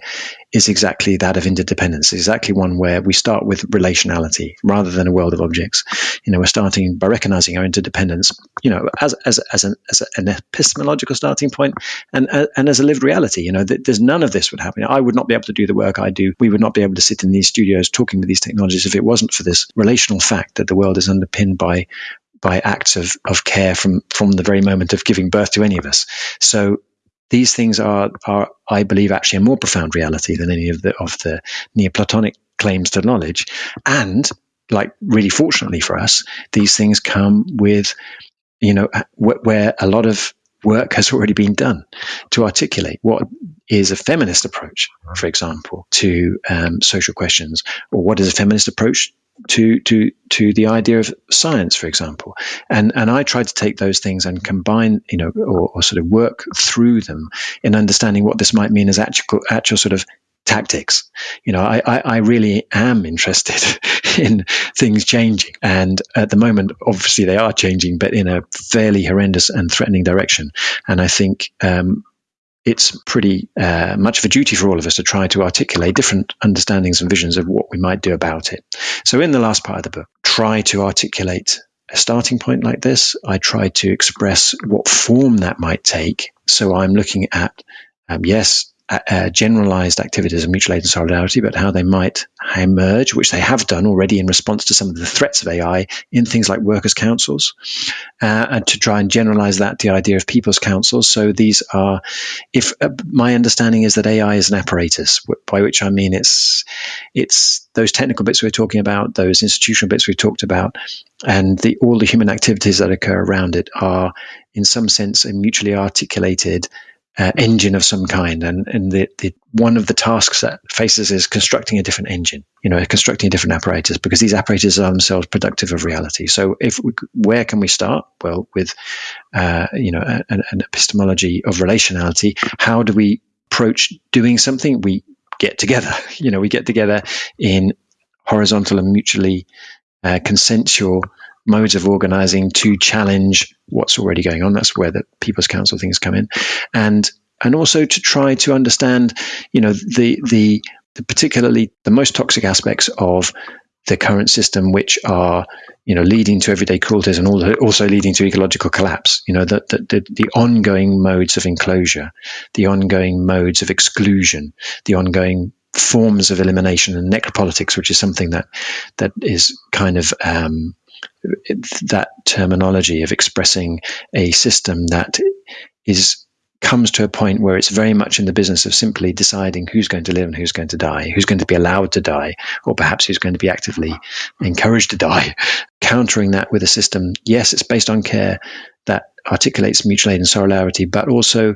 is exactly that of interdependence, exactly one where we start with relationality rather than a world of objects. You know, we're starting by recognizing our interdependence, you know, as, as, as, an, as an epistemological starting point and, uh, and as a lived reality. You know, there's none of this would happen. I would not be able to do the work I do. We would not be able to sit in these studios talking with these technologies if it wasn't for this relational fact that the world is underpinned by by acts of, of care from, from the very moment of giving birth to any of us. So these things are, are, I believe, actually a more profound reality than any of the, of the Neoplatonic claims to knowledge. And like really fortunately for us, these things come with, you know, where a lot of work has already been done to articulate what is a feminist approach, for example, to um, social questions, or what is a feminist approach to to to the idea of science, for example. And and I try to take those things and combine, you know, or, or sort of work through them in understanding what this might mean as actual actual sort of tactics. You know, I, I, I, really am interested in things changing. And at the moment, obviously they are changing, but in a fairly horrendous and threatening direction. And I think um, it's pretty uh, much of a duty for all of us to try to articulate different understandings and visions of what we might do about it. So, in the last part of the book, try to articulate a starting point like this. I try to express what form that might take. So, I'm looking at, um, yes, uh, generalized activities of mutual aid and solidarity, but how they might emerge, which they have done already in response to some of the threats of AI in things like workers' councils, uh, and to try and generalize that the idea of people's councils. So these are, if uh, my understanding is that AI is an apparatus, by which I mean it's it's those technical bits we we're talking about, those institutional bits we talked about, and the all the human activities that occur around it are, in some sense, a mutually articulated uh, engine of some kind. And, and the, the, one of the tasks that faces is constructing a different engine, you know, constructing a different apparatus because these apparatuses are themselves productive of reality. So if we, where can we start? Well, with, uh, you know, an, epistemology of relationality. How do we approach doing something? We get together, you know, we get together in horizontal and mutually uh, consensual modes of organizing to challenge what's already going on. That's where the People's Council things come in, and and also to try to understand, you know, the the, the particularly the most toxic aspects of the current system, which are you know leading to everyday cruelties and also leading to ecological collapse. You know the, the the, the ongoing modes of enclosure, the ongoing modes of exclusion, the ongoing forms of elimination and necropolitics, which is something that that is kind of um, that terminology of expressing a system that is comes to a point where it's very much in the business of simply deciding who's going to live and who's going to die, who's going to be allowed to die, or perhaps who's going to be actively encouraged to die. Countering that with a system, yes, it's based on care that articulates mutual aid and solidarity, but also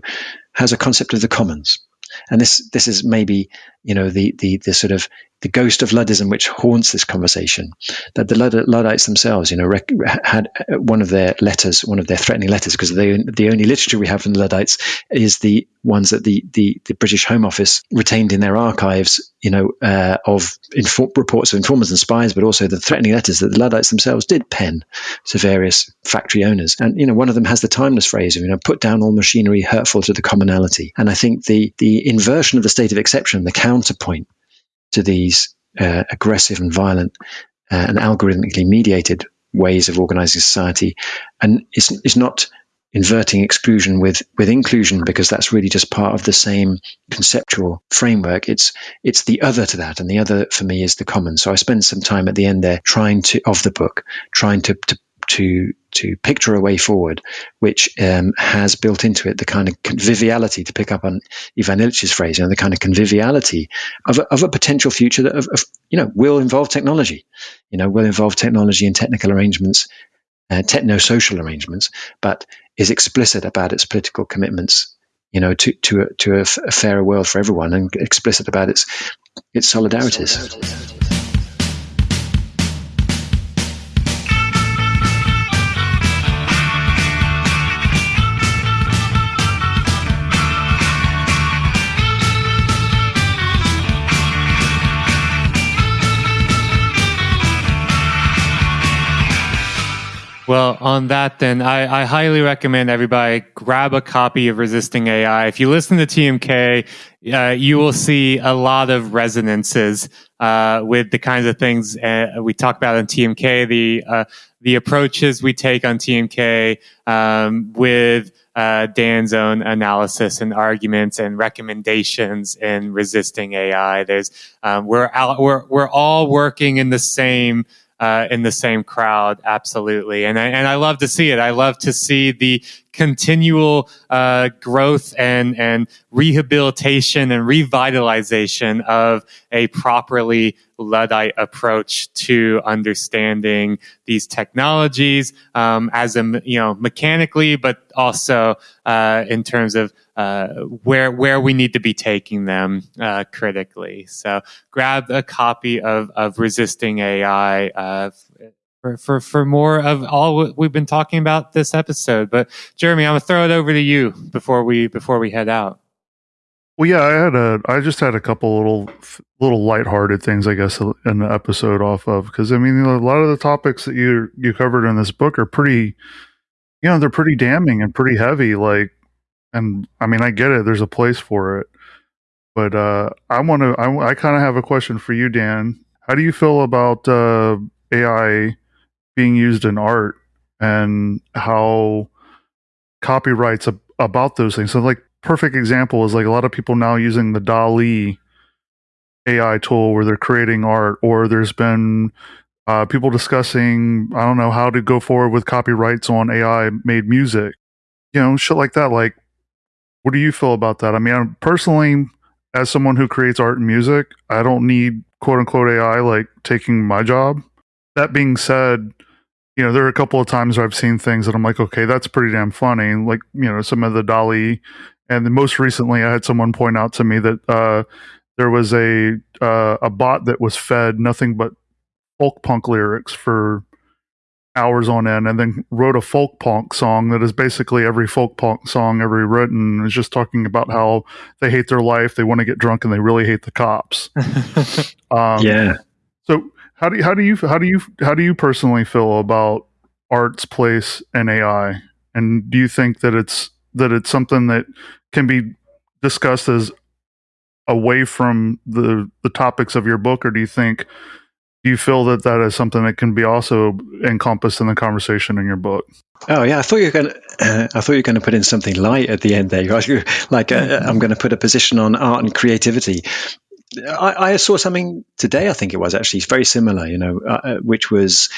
has a concept of the commons. And this this is maybe you know the the the sort of the ghost of Luddism which haunts this conversation. That the Luddites themselves, you know, rec- had one of their letters, one of their threatening letters, because the the only literature we have from the Luddites is the ones that the the, the British Home Office retained in their archives, you know, uh, of infor- reports of informers and spies, but also the threatening letters that the Luddites themselves did pen to various factory owners. And you know, one of them has the timeless phrase, you know, put down all machinery hurtful to the commonality. And I think the the inversion of the state of exception, the counterpoint to these uh, aggressive and violent uh, and algorithmically mediated ways of organizing society, and it's, it's not inverting exclusion with with inclusion because that's really just part of the same conceptual framework. It's it's the other to that and the other for me is the common. So i spend some time at the end there trying to of the book trying to, to to to picture a way forward, which um, has built into it the kind of conviviality, to pick up on Ivan Illich's phrase, you know, the kind of conviviality of a, of a potential future that, of, of, you know, will involve technology, you know, will involve technology and technical arrangements, uh, techno-social arrangements, but is explicit about its political commitments, you know, to to a, to a, f- a fairer world for everyone, and explicit about its its solidarities. solidarities. Well, on that, then, I, I, highly recommend everybody grab a copy of Resisting AI. If you listen to TMK, uh, you will see a lot of resonances uh, with the kinds of things uh, we talk about in TMK, the uh, the approaches we take on TMK um, with uh, Dan's own analysis and arguments and recommendations in Resisting AI. There's um, we're out, we're we're all working in the same uh, in the same crowd. Absolutely. And I, and I love to see it. I love to see the continual uh, growth and, and rehabilitation and revitalization of a properly Luddite approach to understanding these technologies um, as a you know mechanically, but also uh, in terms of uh, where where we need to be taking them uh, critically. So grab a copy of of Resisting AI uh, for, for, for more of all we've been talking about this episode. But Jeremy, I'm gonna throw it over to you before we before we head out. Well, yeah, I had a, I just had a couple little, little lighthearted things, I guess, in the episode off of because I mean, a lot of the topics that you you covered in this book are pretty, you know, they're pretty damning and pretty heavy. Like, and I mean, I get it. There's a place for it, but uh, I want to. I, I kind of have a question for you, Dan. How do you feel about uh, AI being used in art and how copyrights ab- about those things. So, like, perfect example is like a lot of people now using the DALL-E AI tool where they're creating art, or there's been uh, people discussing, I don't know, how to go forward with copyrights on AI made music, you know, shit like that. Like, what do you feel about that? I mean, I'm personally, as someone who creates art and music, I don't need quote unquote AI like taking my job. That being said, you know, there are a couple of times where I've seen things that I'm like, okay, that's pretty damn funny. Like, you know, some of the DALL-E, and then most recently, I had someone point out to me that uh, there was a uh, a bot that was fed nothing but folk punk lyrics for hours on end, and then wrote a folk punk song that is basically every folk punk song ever written. Is just talking about how they hate their life, they want to get drunk, and they really hate the cops. um, yeah. So how do you, how do you how do you how do you personally feel about art's place in AI? And do you think that it's that it's something that can be discussed as away from the the topics of your book, or do you think do you feel that that is something that can be also encompassed in the conversation in your book? Oh yeah, I thought you were going. To, uh, I thought you were going to put in something light at the end there. like uh, I'm going to put a position on art and creativity. I, I, saw something today. I think it was actually it's very similar. You know, uh, uh which was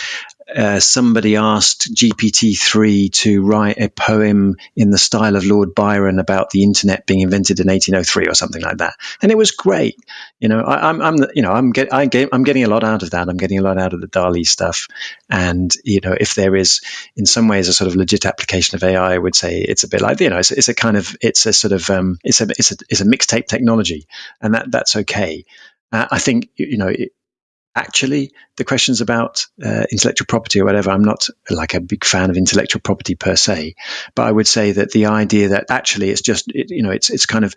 uh, somebody asked GPT-3 to write a poem in the style of Lord Byron about the internet being invented in 1803 or something like that, and it was great. You know, I, am I'm, I'm, you know, I'm, get, I get, I'm getting a lot out of that. I'm getting a lot out of the DALL-E stuff, and you know, if there is in some ways a sort of legit application of AI, I would say it's a bit like you know, it's, it's a kind of, it's a sort of, um, it's a, it's a, it's a mixtape technology, and that that's okay. Uh, I think you know. It, actually the questions about uh, intellectual property or whatever i'm not like a big fan of intellectual property per se but i would say that the idea that actually it's just it, you know it's it's kind of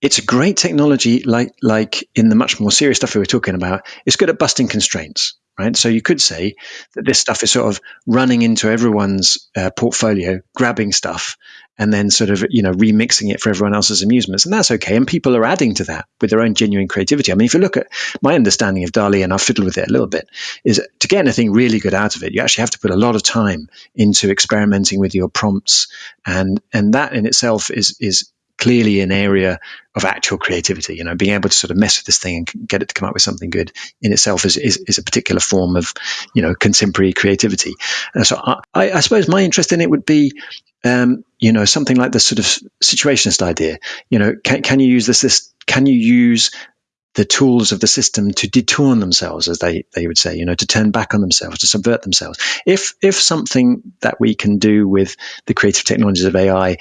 it's a great technology like like in the much more serious stuff we were talking about it's good at busting constraints right? So you could say that this stuff is sort of running into everyone's uh, portfolio grabbing stuff and then sort of you know remixing it for everyone else's amusements. And that's okay. And people are adding to that with their own genuine creativity. I mean if you look at my understanding of DALL-E and i've fiddled with it a little bit is to get anything really good out of it you actually have to put a lot of time into experimenting with your prompts. And and that in itself is is clearly an area of actual creativity. You know, being able to sort of mess with this thing and get it to come up with something good in itself is, is, is a particular form of, you know, contemporary creativity. And so I, I suppose my interest in it would be, um, you know, something like the sort of situationist idea. You know, can, can you use this, this, can you use the tools of the system to detour themselves, as they, they would say, you know, to turn back on themselves, to subvert themselves. If if something that we can do with the creative technologies of AI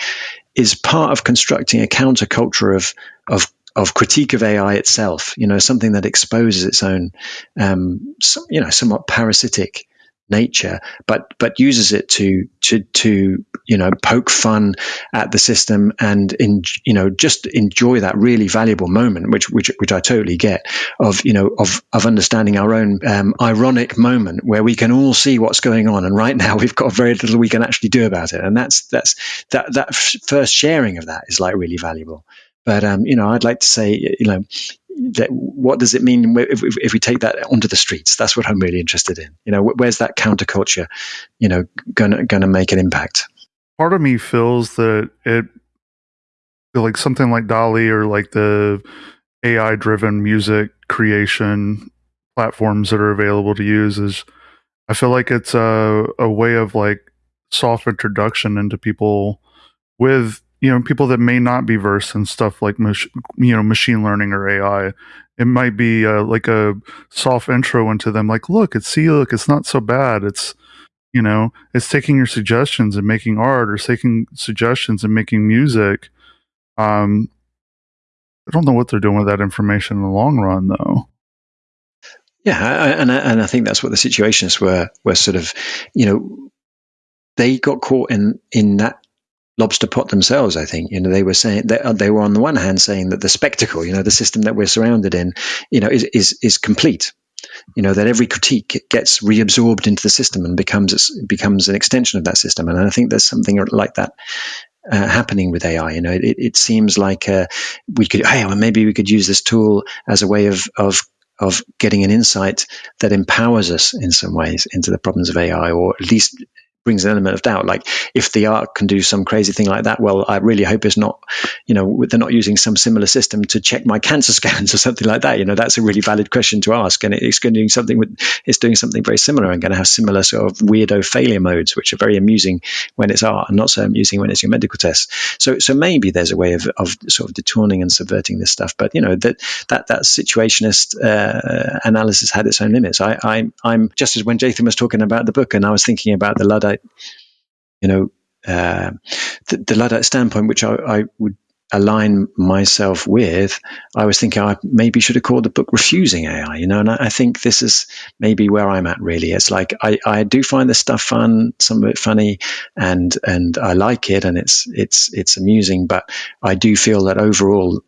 is part of constructing a counterculture of of of critique of AI itself, you know, something that exposes its own, um, some, you know, somewhat parasitic nature, but but uses it to to to you know poke fun at the system and in you know just enjoy that really valuable moment, which which which I totally get of you know of of understanding our own um, ironic moment where we can all see what's going on, and right now we've got very little we can actually do about it, and that's that's that that first sharing of that is like really valuable. But um, you know, I'd like to say, you know, what does it mean if, if, if, we take that onto the streets? That's what I'm really interested in. You know, where's that counterculture, you know, gonna gonna make an impact? Part of me feels that it, like something like DALL-E or like the AI driven music creation platforms that are available to use is, I feel like it's a a way of like soft introduction into people with you know people that may not be versed in stuff like mach- you know machine learning or AI. It might be uh, like a soft intro into them. Like, look, it's see, look, it's not so bad. It's you know, it's taking your suggestions and making art, or taking suggestions and making music. Um, I don't know what they're doing with that information in the long run, though. Yeah, I, and I, and I think that's what the situationists were were sort of, you know, they got caught in in that lobster pot themselves. I think you know they were saying they, they were on the one hand saying that the spectacle, you know, the system that we're surrounded in, you know, is is is complete. You know that every critique gets reabsorbed into the system and becomes becomes an extension of that system. And I think there's something like that uh, happening with AI. You know, it, it seems like uh, we could, hey, well, maybe we could use this tool as a way of of of getting an insight that empowers us in some ways into the problems of AI, or at least brings an element of doubt. Like if the art can do some crazy thing like that, well, I really hope it's not, you know, they're not using some similar system to check my cancer scans or something like that. You know, that's a really valid question to ask, and it's going to do something with it's doing something very similar and going to have similar sort of weirdo failure modes, which are very amusing when it's art and not so amusing when it's your medical test. So, so maybe there's a way of, of sort of detouring and subverting this stuff, but you know that that that situationist uh, analysis had its own limits. I, I I'm just as when Jathan was talking about the book, and I was thinking about the Luddite you know, uh, the, the Luddite standpoint, which I, I, would align myself with, I was thinking I maybe should have called the book Refusing AI, you know, and I, I, think this is maybe where I'm at really. It's like I, I do find this stuff fun, some of it funny, and and I like it and it's it's it's amusing, but I do feel that overall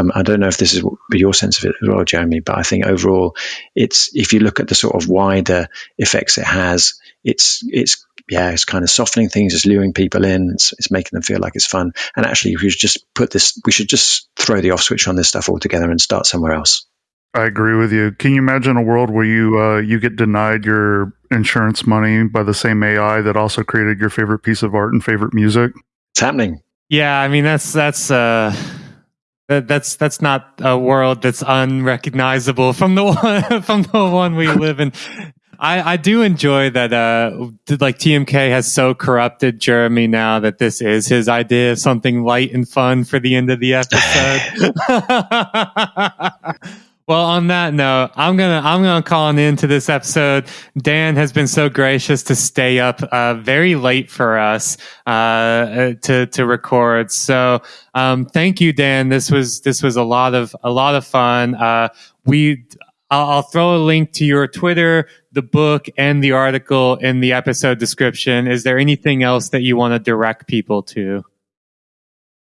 um, I don't know if this is your sense of it as well, Jeremy, but I think overall, it's if you look at the sort of wider effects it has, it's it's yeah, it's kind of softening things, it's luring people in, it's, it's making them feel like it's fun. And actually, we should just put this, we should just throw the off switch on this stuff altogether and start somewhere else. I agree with you. Can you imagine a world where you uh, you get denied your insurance money by the same AI that also created your favorite piece of art and favorite music? It's happening. Yeah, I mean that's that's uh that, that's that's not a world that's unrecognizable from the one from the one we live in. I, I do enjoy that uh like TMK has so corrupted Jeremy now that this is his idea of something light and fun for the end of the episode. well, on that note, I'm gonna I'm gonna call an end to this episode. Dan has been so gracious to stay up uh, very late for us uh, to to record. So um, thank you, Dan. This was this was a lot of a lot of fun. Uh, we I'll, I'll throw a link to your Twitter, the book, and the article in the episode description. Is there anything else that you want to direct people to?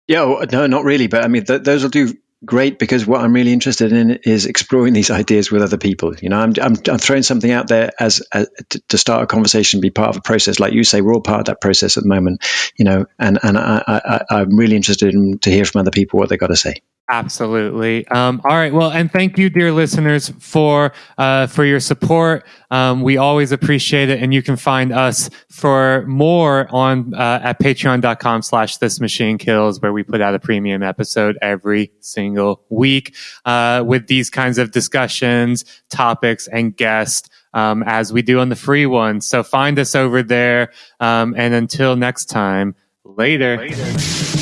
Yeah, no, not really. But I mean, th- those will do great because what I'm really interested in is exploring these ideas with other people. You know, I'm I'm, I'm throwing something out there as, as to, start a conversation, be part of a process. Like you say, we're all part of that process at the moment. You know, and and I, I I'm really interested in to hear from other people what they got to say. Absolutely. Um, all right. Well, and thank you, dear listeners, for uh, for your support. Um, we always appreciate it, and you can find us for more on uh, at patreon.com slash this machine kills, where we put out a premium episode every single week uh, with these kinds of discussions, topics, and guests. Um, as we do on the free one. So find us over there. Um, and until next time, later. Later.